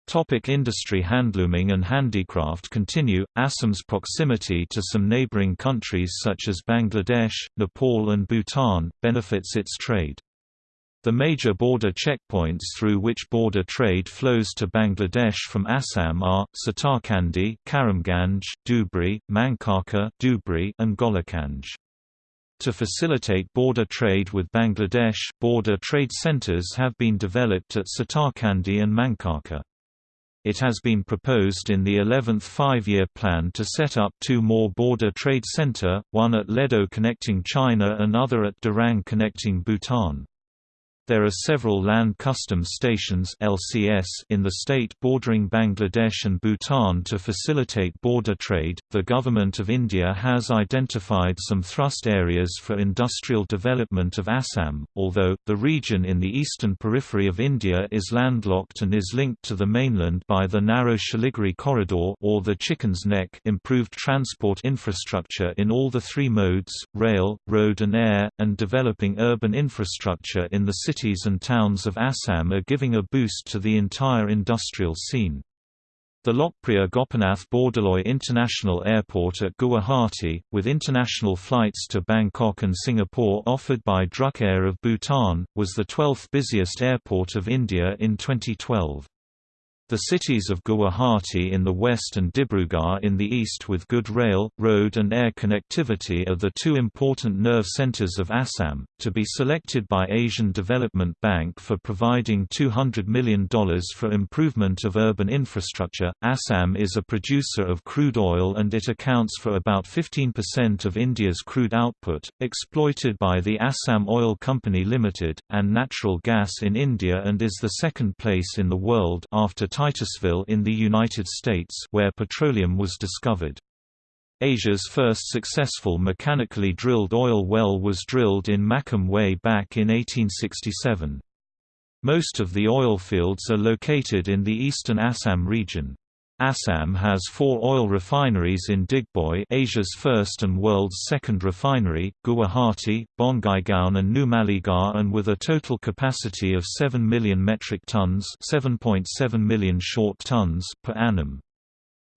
Topic industry Handlooming and handicraft continue. Assam's proximity to some neighboring countries such as Bangladesh, Nepal and Bhutan, benefits its trade. The major border checkpoints through which border trade flows to Bangladesh from Assam are, Satarkandi Karimganj, Dhubri, Mankachar Dhubri, and Golokganj. To facilitate border trade with Bangladesh, border trade centers have been developed at Satarkandi and Mankachar. It has been proposed in the 11th five-year plan to set up two more border trade center, one at Ledo connecting China and other at Dirang connecting Bhutan. There are several land customs stations (LCS) in the state bordering Bangladesh and Bhutan to facilitate border trade. The government of India has identified some thrust areas for industrial development of Assam, although the region in the eastern periphery of India is landlocked and is linked to the mainland by the narrow Siliguri corridor or the Chicken's Neck. Improved transport infrastructure in all the three modes: rail, road and air, and developing urban infrastructure in the cities and towns of Assam are giving a boost to the entire industrial scene. The Lokpriya Gopinath Bordoloi International Airport at Guwahati, with international flights to Bangkok and Singapore offered by Druk Air of Bhutan, was the 12th busiest airport of India in 2012. The cities of Guwahati in the west and Dibrugarh in the east with good rail, road and air connectivity are the two important nerve centers of Assam, to be selected by Asian Development Bank for providing $200 million for improvement of urban infrastructure. Assam is a producer of crude oil and it accounts for about 15% of India's crude output, exploited by the Assam Oil Company Limited, and natural gas in India and is the second place in the world after Titusville in the United States where petroleum was discovered. Asia's first successful mechanically drilled oil well was drilled in Makum way back in 1867. Most of the oil fields are located in the eastern Assam region. Assam has four oil refineries in Digboi Asia's first and world's second refinery, Guwahati, Bongaigaon and Numaligarh and with a total capacity of 7 million metric tons 7.7 million short tons per annum.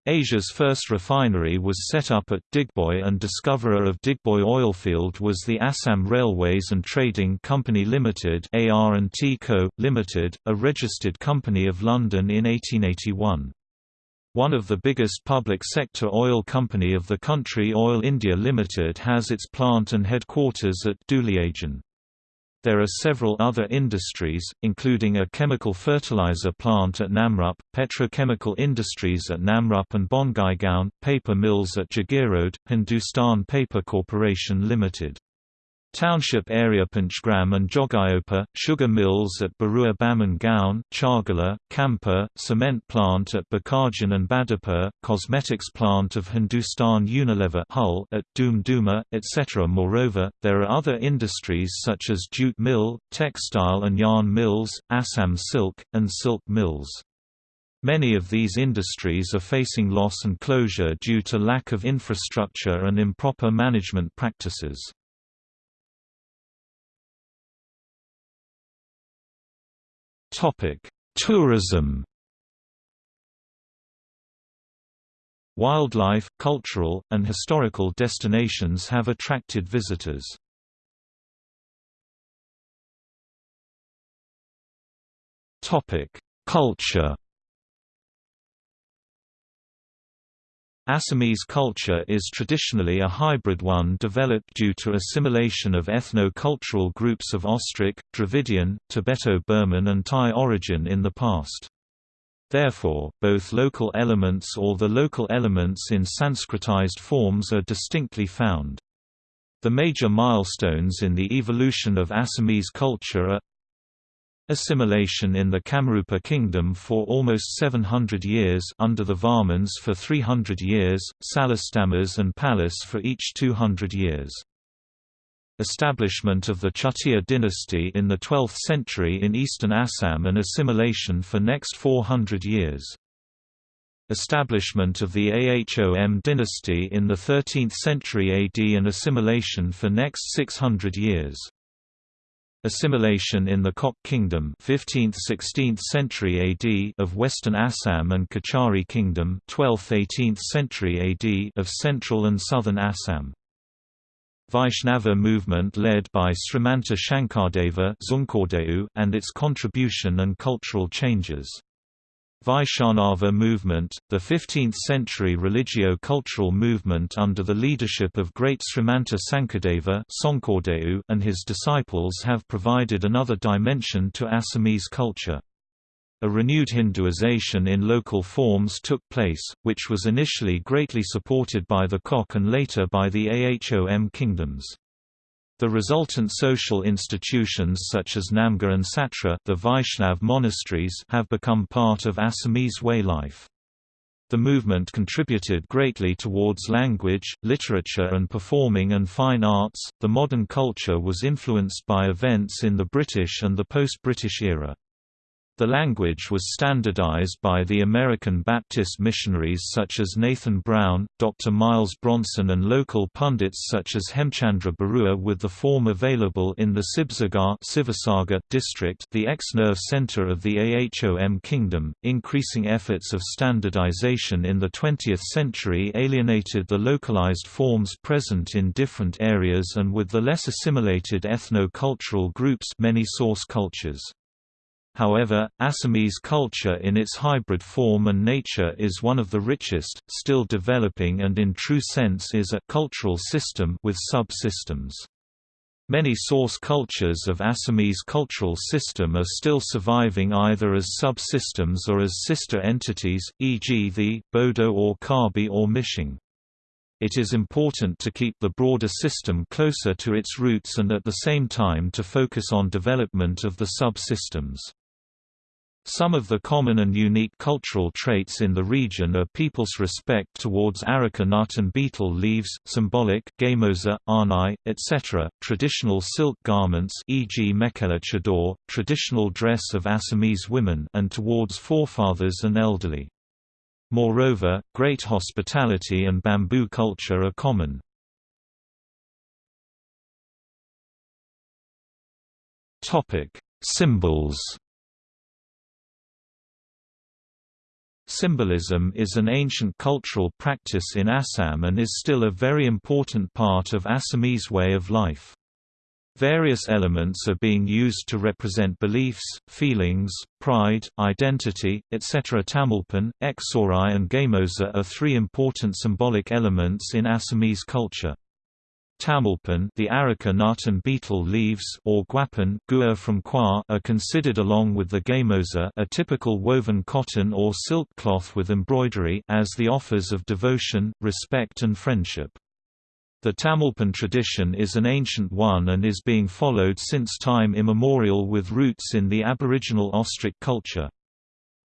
Asia's first refinery was set up at Digboi and discoverer of Digboi oilfield was the Assam Railways and Trading Company Limited AR&T Co. Limited, a registered company of London in 1881. One of the biggest public sector oil company of the country Oil India Limited has its plant and headquarters at Duliajan. There are several other industries, including a chemical fertilizer plant at Namrup, petrochemical industries at Namrup and Bongaigaon, paper mills at Jagiroad, Hindustan Paper Corporation Limited. Township area Panchgram and Jogighopa, sugar mills at Barua Baman Gaon, Chargala, Kampa, cement plant at Bakarjan and Badarpur, cosmetics plant of Hindustan Unilever Hull at Doom Dooma, etc. Moreover, there are other industries such as jute mill, textile and yarn mills, Assam silk, and silk mills. Many of these industries are facing loss and closure due to lack of infrastructure and improper management practices. Tourism. Wildlife, cultural, and historical destinations have attracted visitors. Culture. Assamese culture is traditionally a hybrid one developed due to assimilation of ethno-cultural groups of Austric, Dravidian, Tibeto-Burman and Thai origin in the past. Therefore, both local elements or the local elements in Sanskritized forms are distinctly found. The major milestones in the evolution of Assamese culture are Assimilation in the Kamrupa kingdom for almost 700 years under the Varmans for 300 years, Salastambhas and Palas for each 200 years. Establishment of the Chutia dynasty in the 12th century in eastern Assam and assimilation for next 400 years. Establishment of the Ahom dynasty in the 13th century AD and assimilation for next 600 years. Assimilation in the Koch Kingdom 15th–16th century AD of Western Assam and Kachari Kingdom 12th–18th century AD of Central and Southern Assam. Vaishnava movement led by Srimanta Shankardeva and its contribution and cultural changes. Vaishnava movement, the 15th-century religio-cultural movement under the leadership of great Srimanta Sankardeva and his disciples have provided another dimension to Assamese culture. A renewed Hinduization in local forms took place, which was initially greatly supported by the Koch and later by the Ahom kingdoms. The resultant social institutions such as Namghar and Satra the Vaishnav monasteries have become part of Assamese way life. The movement contributed greatly towards language, literature, and performing and fine arts. The modern culture was influenced by events in the British and the post British era. The language was standardized by the American Baptist missionaries such as Nathan Brown, Dr. Miles Bronson and local pundits such as Hemchandra Barua with the form available in the Sibsagar district the ex-nerve center of the Ahom kingdom. Increasing efforts of standardization in the 20th century alienated the localized forms present in different areas and with the less assimilated ethno-cultural groups many source cultures. However, Assamese culture in its hybrid form and nature is one of the richest, still developing and in true sense is a cultural system with sub-systems. Many source cultures of Assamese cultural system are still surviving either as sub-systems or as sister entities, e.g. the, Bodo or Karbi or Mishing. It is important to keep the broader system closer to its roots and at the same time to focus on development of the sub-systems. Some of the common and unique cultural traits in the region are people's respect towards areca nut and betel leaves, symbolic gamosa, arnai, etc., traditional silk garments e.g. mekhala chador, traditional dress of Assamese women and towards forefathers and elderly. Moreover, great hospitality and bamboo culture are common. Symbols Symbolism is an ancient cultural practice in Assam and is still a very important part of Assamese way of life. Various elements are being used to represent beliefs, feelings, pride, identity, etc. Tamulpan, Exorai and Gamosa are three important symbolic elements in Assamese culture. Tamulpan the areca nut and betel leaves or guapan gua from kwa are considered along with the gamosa a typical woven cotton or silk cloth with embroidery as the offers of devotion, respect and friendship. The Tamulpan tradition is an ancient one and is being followed since time immemorial with roots in the aboriginal Austric culture.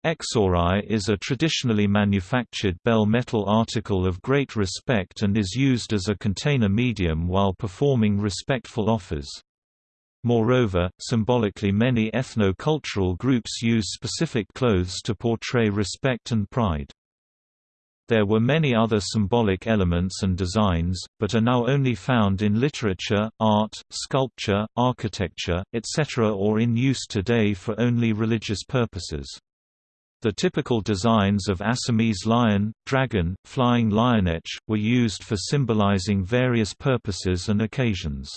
Eksorai is a traditionally manufactured bell metal article of great respect and is used as a container medium while performing respectful offers. Moreover, symbolically many ethno-cultural groups use specific clothes to portray respect and pride. There were many other symbolic elements and designs, but are now only found in literature, art, sculpture, architecture, etc. or in use today for only religious purposes. The typical designs of Assamese lion, dragon, flying lionech, were used for symbolizing various purposes and occasions.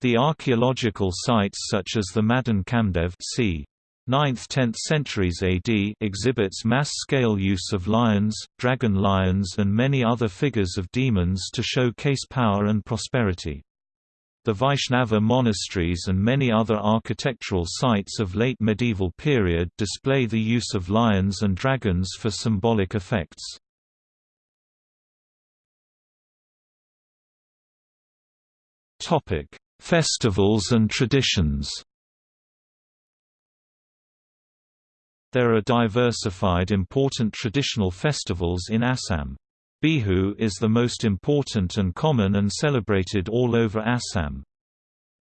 The archaeological sites such as the Madan Kamdev c. 9th–10th centuries AD exhibits mass-scale use of lions, dragon lions and many other figures of demons to showcase power and prosperity. The Vaishnava monasteries and many other architectural sites of late medieval period display the use of lions and dragons for symbolic effects. Festivals and traditions There are diversified important traditional festivals in Assam. Bihu is the most important and common and celebrated all over Assam.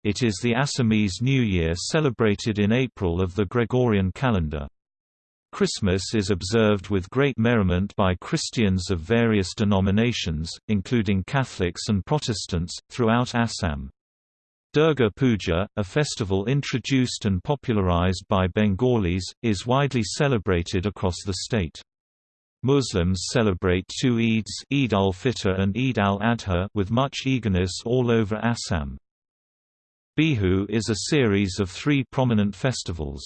It is the Assamese New Year celebrated in April of the Gregorian calendar. Christmas is observed with great merriment by Christians of various denominations, including Catholics and Protestants, throughout Assam. Durga Puja, a festival introduced and popularized by Bengalis, is widely celebrated across the state. Muslims celebrate two Eids Eid al-Fitr and Eid al-Adha with much eagerness all over Assam. Bihu is a series of three prominent festivals.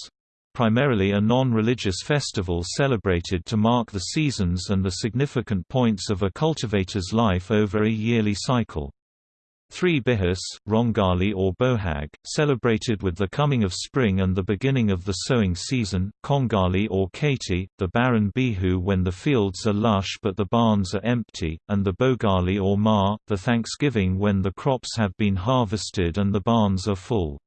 Primarily a non-religious festival celebrated to mark the seasons and the significant points of a cultivator's life over a yearly cycle. Three Bihus, Rongali or Bohag, celebrated with the coming of spring and the beginning of the sowing season, Kongali or Kati, the barren Bihu when the fields are lush but the barns are empty, and the Bogali or Ma, the Thanksgiving when the crops have been harvested and the barns are full.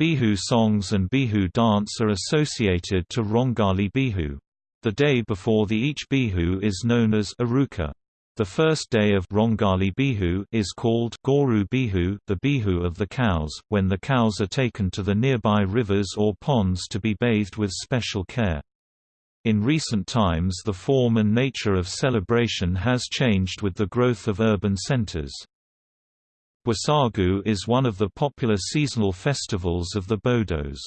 Bihu songs and Bihu dance are associated to Rongali Bihu. The day before the each Bihu is known as Aruka. The first day of Rongali Bihu is called Goru Bihu, the Bihu of the cows, when the cows are taken to the nearby rivers or ponds to be bathed with special care. In recent times the form and nature of celebration has changed with the growth of urban centers. Bwaisagu is one of the popular seasonal festivals of the Bodos.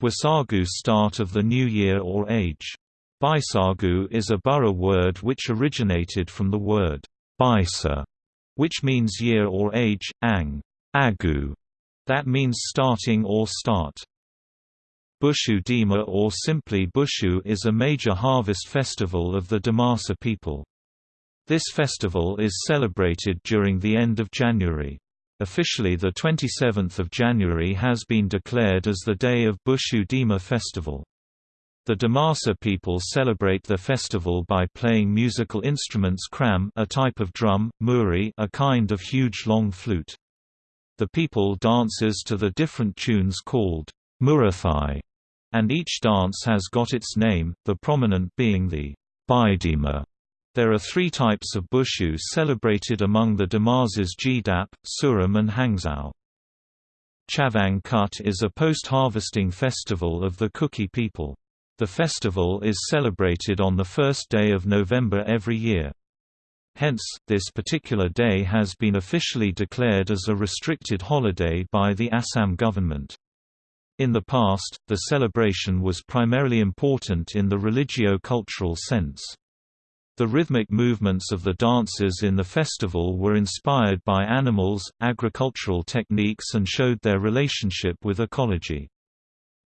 Bwaisagu start of the new year or age. Baisagu is a Bura word which originated from the word Baisa, which means year or age, ang, agu, that means starting or start. Bushu Dima or simply Bushu is a major harvest festival of the Dimasa people. This festival is celebrated during the end of January. Officially the 27th of January has been declared as the day of Bushu Dima festival. The Dimasa people celebrate the festival by playing musical instruments kram a type of drum, muri a kind of huge long flute. The people dances to the different tunes called murathai, and each dance has got its name, the prominent being the Bidima. There are three types of bushu celebrated among the Dimasas Jidap, Suram and Hangsou. Chavang Kut is a post-harvesting festival of the Kuki people. The festival is celebrated on the first day of November every year. Hence, this particular day has been officially declared as a restricted holiday by the Assam government. In the past, the celebration was primarily important in the religio-cultural sense. The rhythmic movements of the dances in the festival were inspired by animals, agricultural techniques and showed their relationship with ecology.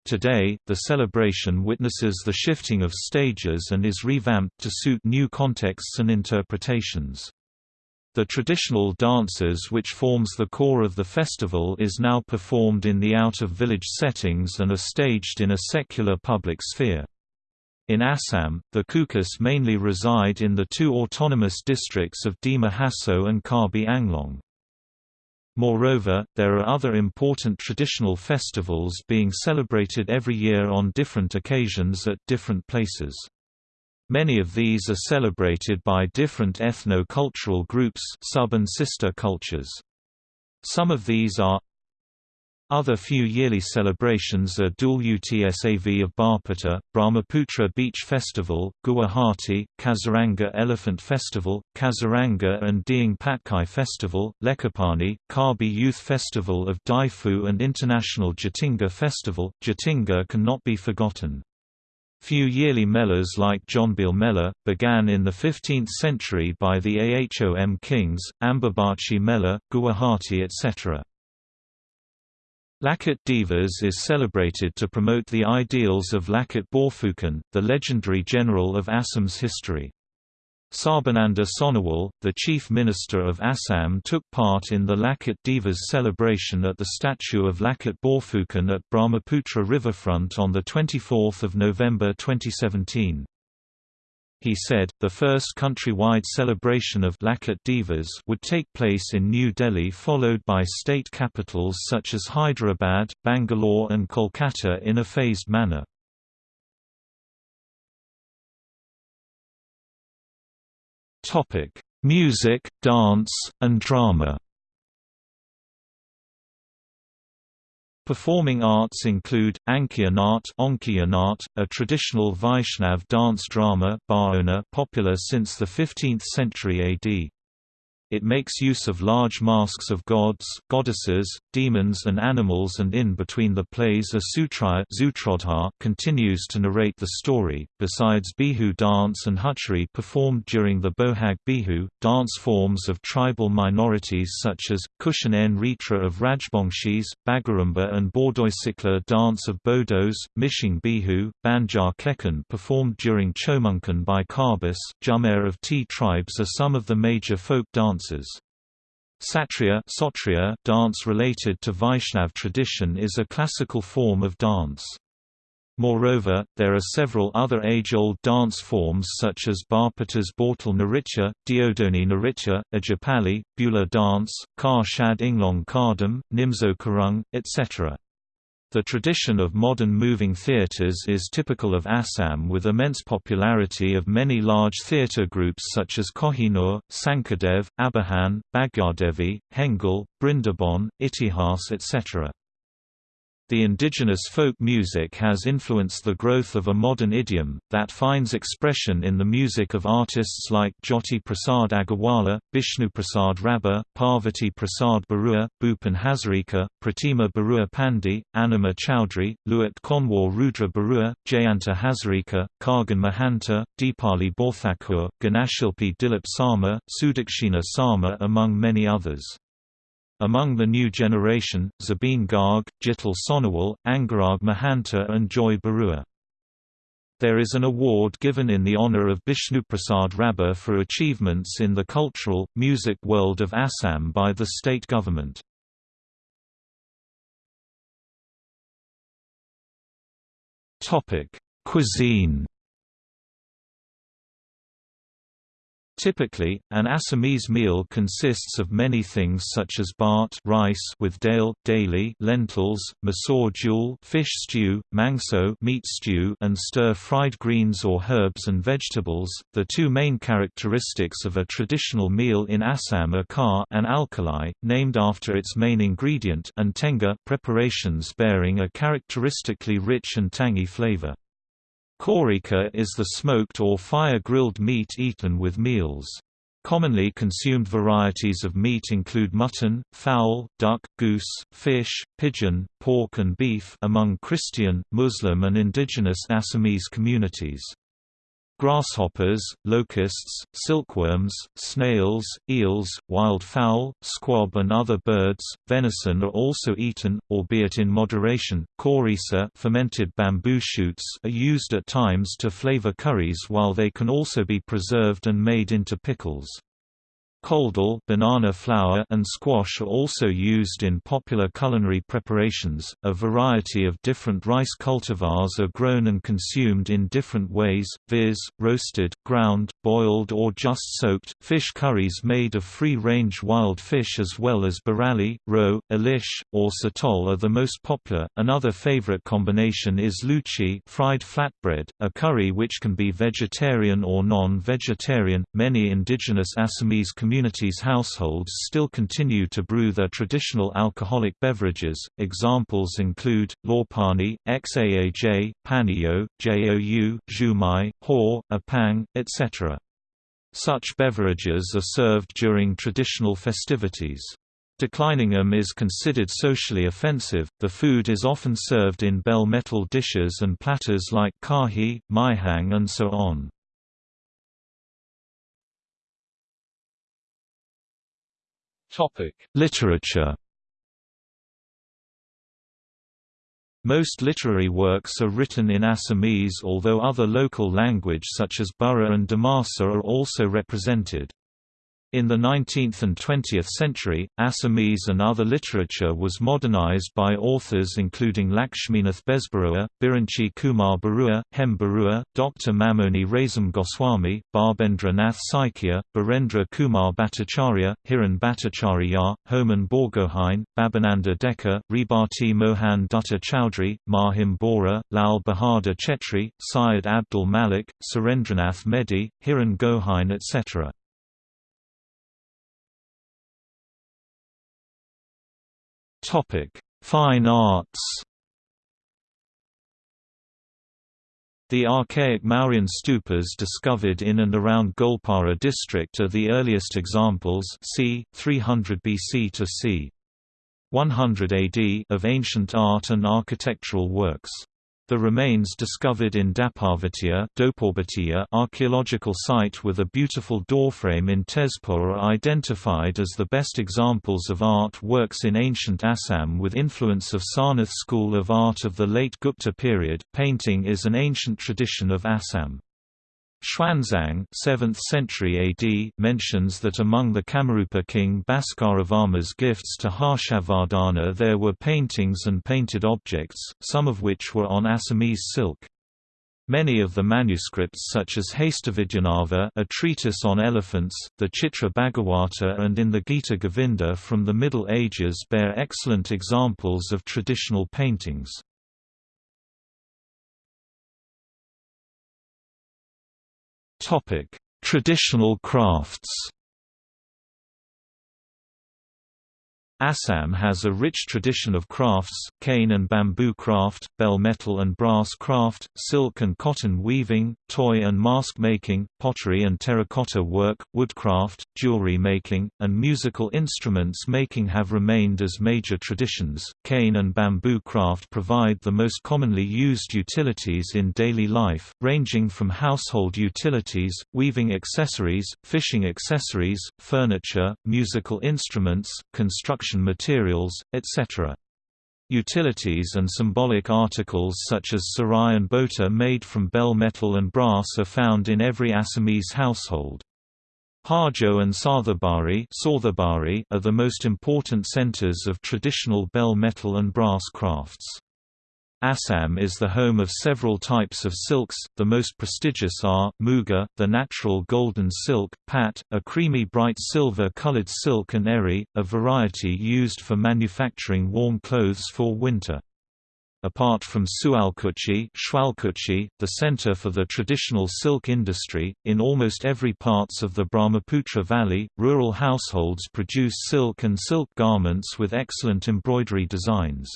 Today, the celebration witnesses the shifting of stages and is revamped to suit new contexts and interpretations. The traditional dances which forms the core of the festival is now performed in the out-of-village settings and are staged in a secular public sphere. In Assam, the Kukis mainly reside in the two autonomous districts of Dima Hasao and Karbi Anglong. Moreover, there are other important traditional festivals being celebrated every year on different occasions at different places. Many of these are celebrated by different ethno-cultural groups sub and sister cultures. Some of these are other few yearly celebrations are Dul Utsav of Barpeta, Brahmaputra Beach Festival, Guwahati, Kaziranga Elephant Festival, Kaziranga and Dehing Patkai Festival, Lekhapani, Karbi Youth Festival of Diphu and International Jatinga Festival. Jatinga cannot be forgotten. Few yearly melas like Jonbeel Mela, began in the 15th century by the Ahom kings, Ambubachi Mela, Guwahati etc. Lachit Divas is celebrated to promote the ideals of Lachit Borphukan, the legendary general of Assam's history. Sarbananda Sonowal, the chief minister of Assam took part in the Lachit Divas celebration at the statue of Lachit Borphukan at Brahmaputra riverfront on 24 November 2017. He said, the first countrywide celebration of Lachit Divas would take place in New Delhi followed by state capitals such as Hyderabad, Bangalore and Kolkata in a phased manner. Music, dance, and drama Performing arts include, Ankiya Nat a traditional Vaishnav dance drama popular since the 15th century AD. It makes use of large masks of gods, goddesses, demons and animals and in between the plays a sutraya continues to narrate the story. Besides Bihu dance and Huchari performed during the Bohag Bihu, dance forms of tribal minorities such as, Kushan N Ritra of Rajbongshis, Bagarumba and Bordoisikla dance of Bodos, Mishing Bihu, Banjar Klekan performed during Chomunkan by Karbis, Jumer of T tribes are some of the major folk dances dances. Satriya Sotriya dance related to Vaishnav tradition is a classical form of dance. Moreover, there are several other age-old dance forms such as Barpatas Bortal Naritya, Diodoni Naritya, Ajapali, Bula dance, Kar Shad Inglong Kardam, Nimzo Karung, etc. The tradition of modern moving theatres is typical of Assam with immense popularity of many large theatre groups such as Kohinoor, Sankardev, Abahan, Bhagyardevi, Hengal, Brindaban, Itihas etc. The indigenous folk music has influenced the growth of a modern idiom, that finds expression in the music of artists like Jyoti Prasad Agarwala, Bishnu Prasad Rabha, Parvati Prasad Barua, Bhupen Hazarika, Pratima Barua Pandi, Anima Chowdhury, Luat Konwar Rudra Barua, Jayanta Hazarika, Khagen Mahanta, Deepali Borthakur, Ganashilpi Dilip Sarma, Sudakshina Sarma among many others. Among the new generation, Zubeen Garg, Jitul Sonowal, Angarag Mahanta and Joy Barua. There is an award given in the honor of Bishnuprasad Rabha for achievements in the cultural, music world of Assam by the state government. Cuisine Typically, an Assamese meal consists of many things such as bhat rice with dale daily lentils, masoor jul fish stew, mangso meat stew, and stir-fried greens or herbs and vegetables. The two main characteristics of a traditional meal in Assam are kar an alkali, named after its main ingredient, and tenga preparations bearing a characteristically rich and tangy flavor. Korika is the smoked or fire-grilled meat eaten with meals. Commonly consumed varieties of meat include mutton, fowl, duck, goose, fish, pigeon, pork and beef among Christian, Muslim and indigenous Assamese communities. Grasshoppers, locusts, silkworms, snails, eels, wild fowl, squab and other birds, venison are also eaten, albeit in moderation. Korisa fermented bamboo shoots are used at times to flavor curries while they can also be preserved and made into pickles. Koldal banana flour and squash are also used in popular culinary preparations. A variety of different rice cultivars are grown and consumed in different ways, viz., roasted, ground, boiled or just soaked. Fish curries made of free-range wild fish as well as barali, roe, elish, or satol are the most popular. Another favorite combination is luchi, fried flatbread, a curry which can be vegetarian or non-vegetarian. Many indigenous Assamese communities communities' households still continue to brew their traditional alcoholic beverages. Examples include lawpani, xaaj, paniyo, jou, zhumai, hor, apang, etc. Such beverages are served during traditional festivities. Declining them is considered socially offensive. The food is often served in bell metal dishes and platters like kahi, maihang, and so on. Literature Most literary works are written in Assamese although other local language such as Bura and Dimasa are also represented. In the 19th and 20th century, Assamese and other literature was modernized by authors including Lakshminath Besbarua, Birinchi Kumar Barua, Hem Barua, Dr. Mamoni Raisom Goswami, Bhabendra Nath Saikia, Birendra Kumar Bhattacharya, Hiran Bhattacharya, Homan Borgohain, Babananda Dekar, Rebati Mohan Dutta Chowdhury, Mahim Bora, Lal Bahadur Chetri, Syed Abdul Malik, Surendranath Medhi, Hiran Gohain etc. Topic: Fine arts. The archaic Mauryan stupas discovered in and around Goalpara district are the earliest examples c. 300 BC to c. 100 AD of ancient art and architectural works. The remains discovered in Daparvatiya archaeological site with a beautiful doorframe in Tezpur are identified as the best examples of art works in ancient Assam with influence of Sarnath school of art of the late Gupta period. Painting is an ancient tradition of Assam. Xuanzang 7th century AD mentions that among the Kamarupa king Bhaskaravarma's gifts to Harshavardhana there were paintings and painted objects, some of which were on Assamese silk. Many of the manuscripts such as Hastavidyanava a treatise on elephants, the Chitra Bhagavata and in the Gita Govinda from the Middle Ages bear excellent examples of traditional paintings. Topic: Traditional crafts. Assam has a rich tradition of crafts, cane and bamboo craft, bell metal and brass craft, silk and cotton weaving, toy and mask making, pottery and terracotta work, woodcraft, jewelry making, and musical instruments making have remained as major traditions. Cane and bamboo craft provide the most commonly used utilities in daily life, ranging from household utilities, weaving accessories, fishing accessories, furniture, musical instruments, construction construction materials, etc. Utilities and symbolic articles such as sarai and bota made from bell metal and brass are found in every Assamese household. Hajo and Sarthabari are the most important centers of traditional bell metal and brass crafts. Assam is the home of several types of silks, the most prestigious are, muga, the natural golden silk, pat, a creamy bright silver-colored silk and eri, a variety used for manufacturing warm clothes for winter. Apart from Sualkuchi, the center for the traditional silk industry, in almost every parts of the Brahmaputra Valley, rural households produce silk and silk garments with excellent embroidery designs.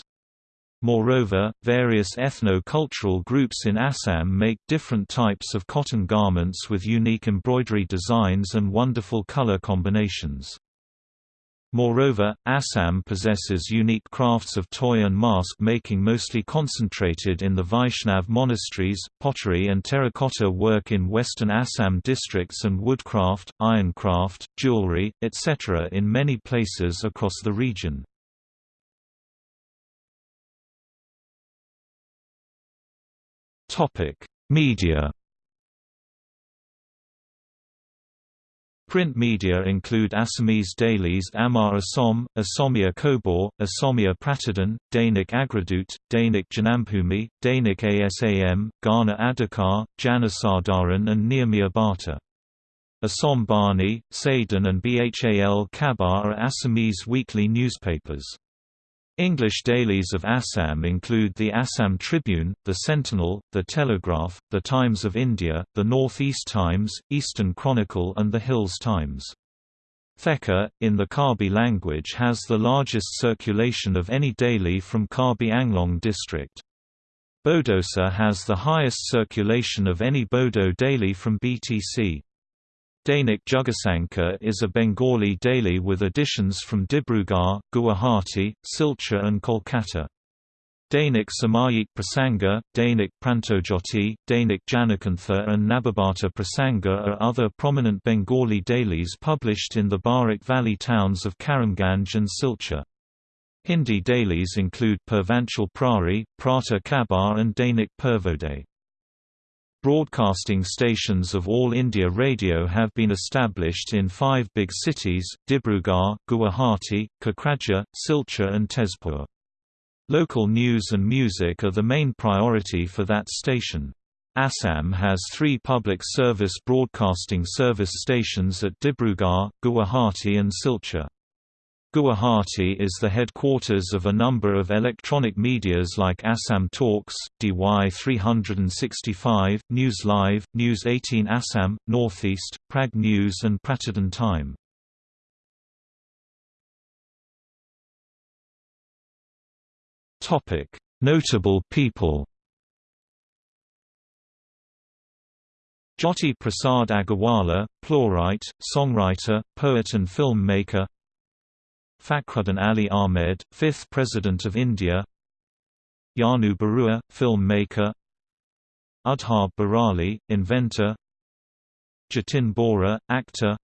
Moreover, various ethno-cultural groups in Assam make different types of cotton garments with unique embroidery designs and wonderful color combinations. Moreover, Assam possesses unique crafts of toy and mask making mostly concentrated in the Vaishnav monasteries, pottery and terracotta work in western Assam districts and woodcraft, ironcraft, jewelry, etc. in many places across the region. Topic: Media. Print media include Assamese dailies Amar Assom, Asomia Khobor, Asomia Pratidin, Dainik Agradut, Dainik Janambhumi, Dainik Asam, Ghana Adhikar, Janasadaran and Niyamiya Bata. Assam Bani, Sadan and Bhal Khabar are Assamese weekly newspapers. English dailies of Assam include the Assam Tribune, the Sentinel, the Telegraph, the Times of India, the North East Times, Eastern Chronicle and the Hills Times. Theka, in the Karbi language has the largest circulation of any daily from Karbi Anglong district. Bodosa has the highest circulation of any Bodo daily from BTC. Dainik Jugasankar is a Bengali daily with editions from Dibrugarh, Guwahati, Silchar and Kolkata. Dainik Samayik Prasanga, Dainik Prantojoti, Dainik Janakantha and Nababata Prasanga are other prominent Bengali dailies published in the Barak Valley towns of Karimganj and Silchar. Hindi dailies include Purvanchal Prahari, Prata Khabar and Dainik Purvodaya. Broadcasting stations of All India Radio have been established in five big cities, Dibrugarh, Guwahati, Kokrajhar, Silchar and Tezpur. Local news and music are the main priority for that station. Assam has three public service broadcasting service stations at Dibrugarh, Guwahati and Silchar. Guwahati is the headquarters of a number of electronic medias like Assam Talks, DY 365, News Live, News 18 Assam, Northeast, Prag News and Pratidin Time. Notable people Jyoti Prasad Agarwala, playwright, songwriter, poet and filmmaker Fakhruddin Ali Ahmed, 5th President of India. Janu Barua, filmmaker. Udhar Barali, inventor. Jatin Bora, actor.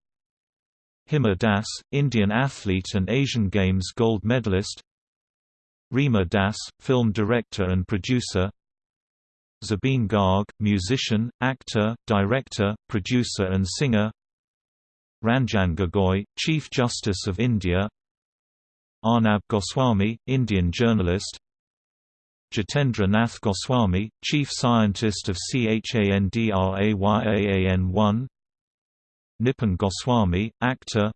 Hima Das, Indian athlete and Asian Games gold medalist. Reema Das, film director and producer. Zubeen Garg, musician, actor, director, producer and singer. Ranjan Gogoi, Chief Justice of India Arnab Goswami, Indian journalist. Jitendra Nath Goswami, Chief Scientist of CHANDRAYAAN-1 Nipun Goswami, actor.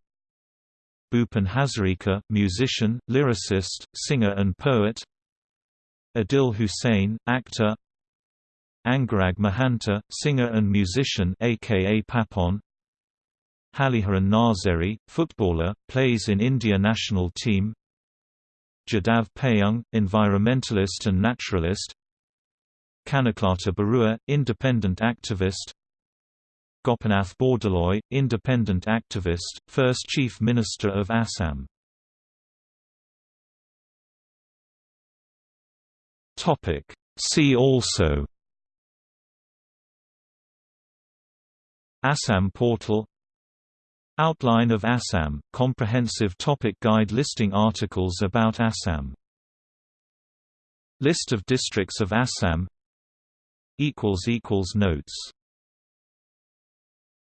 Bhupen Hazarika, musician, lyricist, singer and poet. Adil Hussain, actor. Angarag Mahanta, singer and musician aka Papon Haliharan Nazeri, footballer, plays in India national team. Jadav Payeng, environmentalist and naturalist. Kanaklata Barua, independent activist. Gopinath Bordoloi, independent activist, first Chief Minister of Assam. See also. Assam portal Outline of Assam – Comprehensive topic guide listing articles about Assam. List of districts of Assam. Notes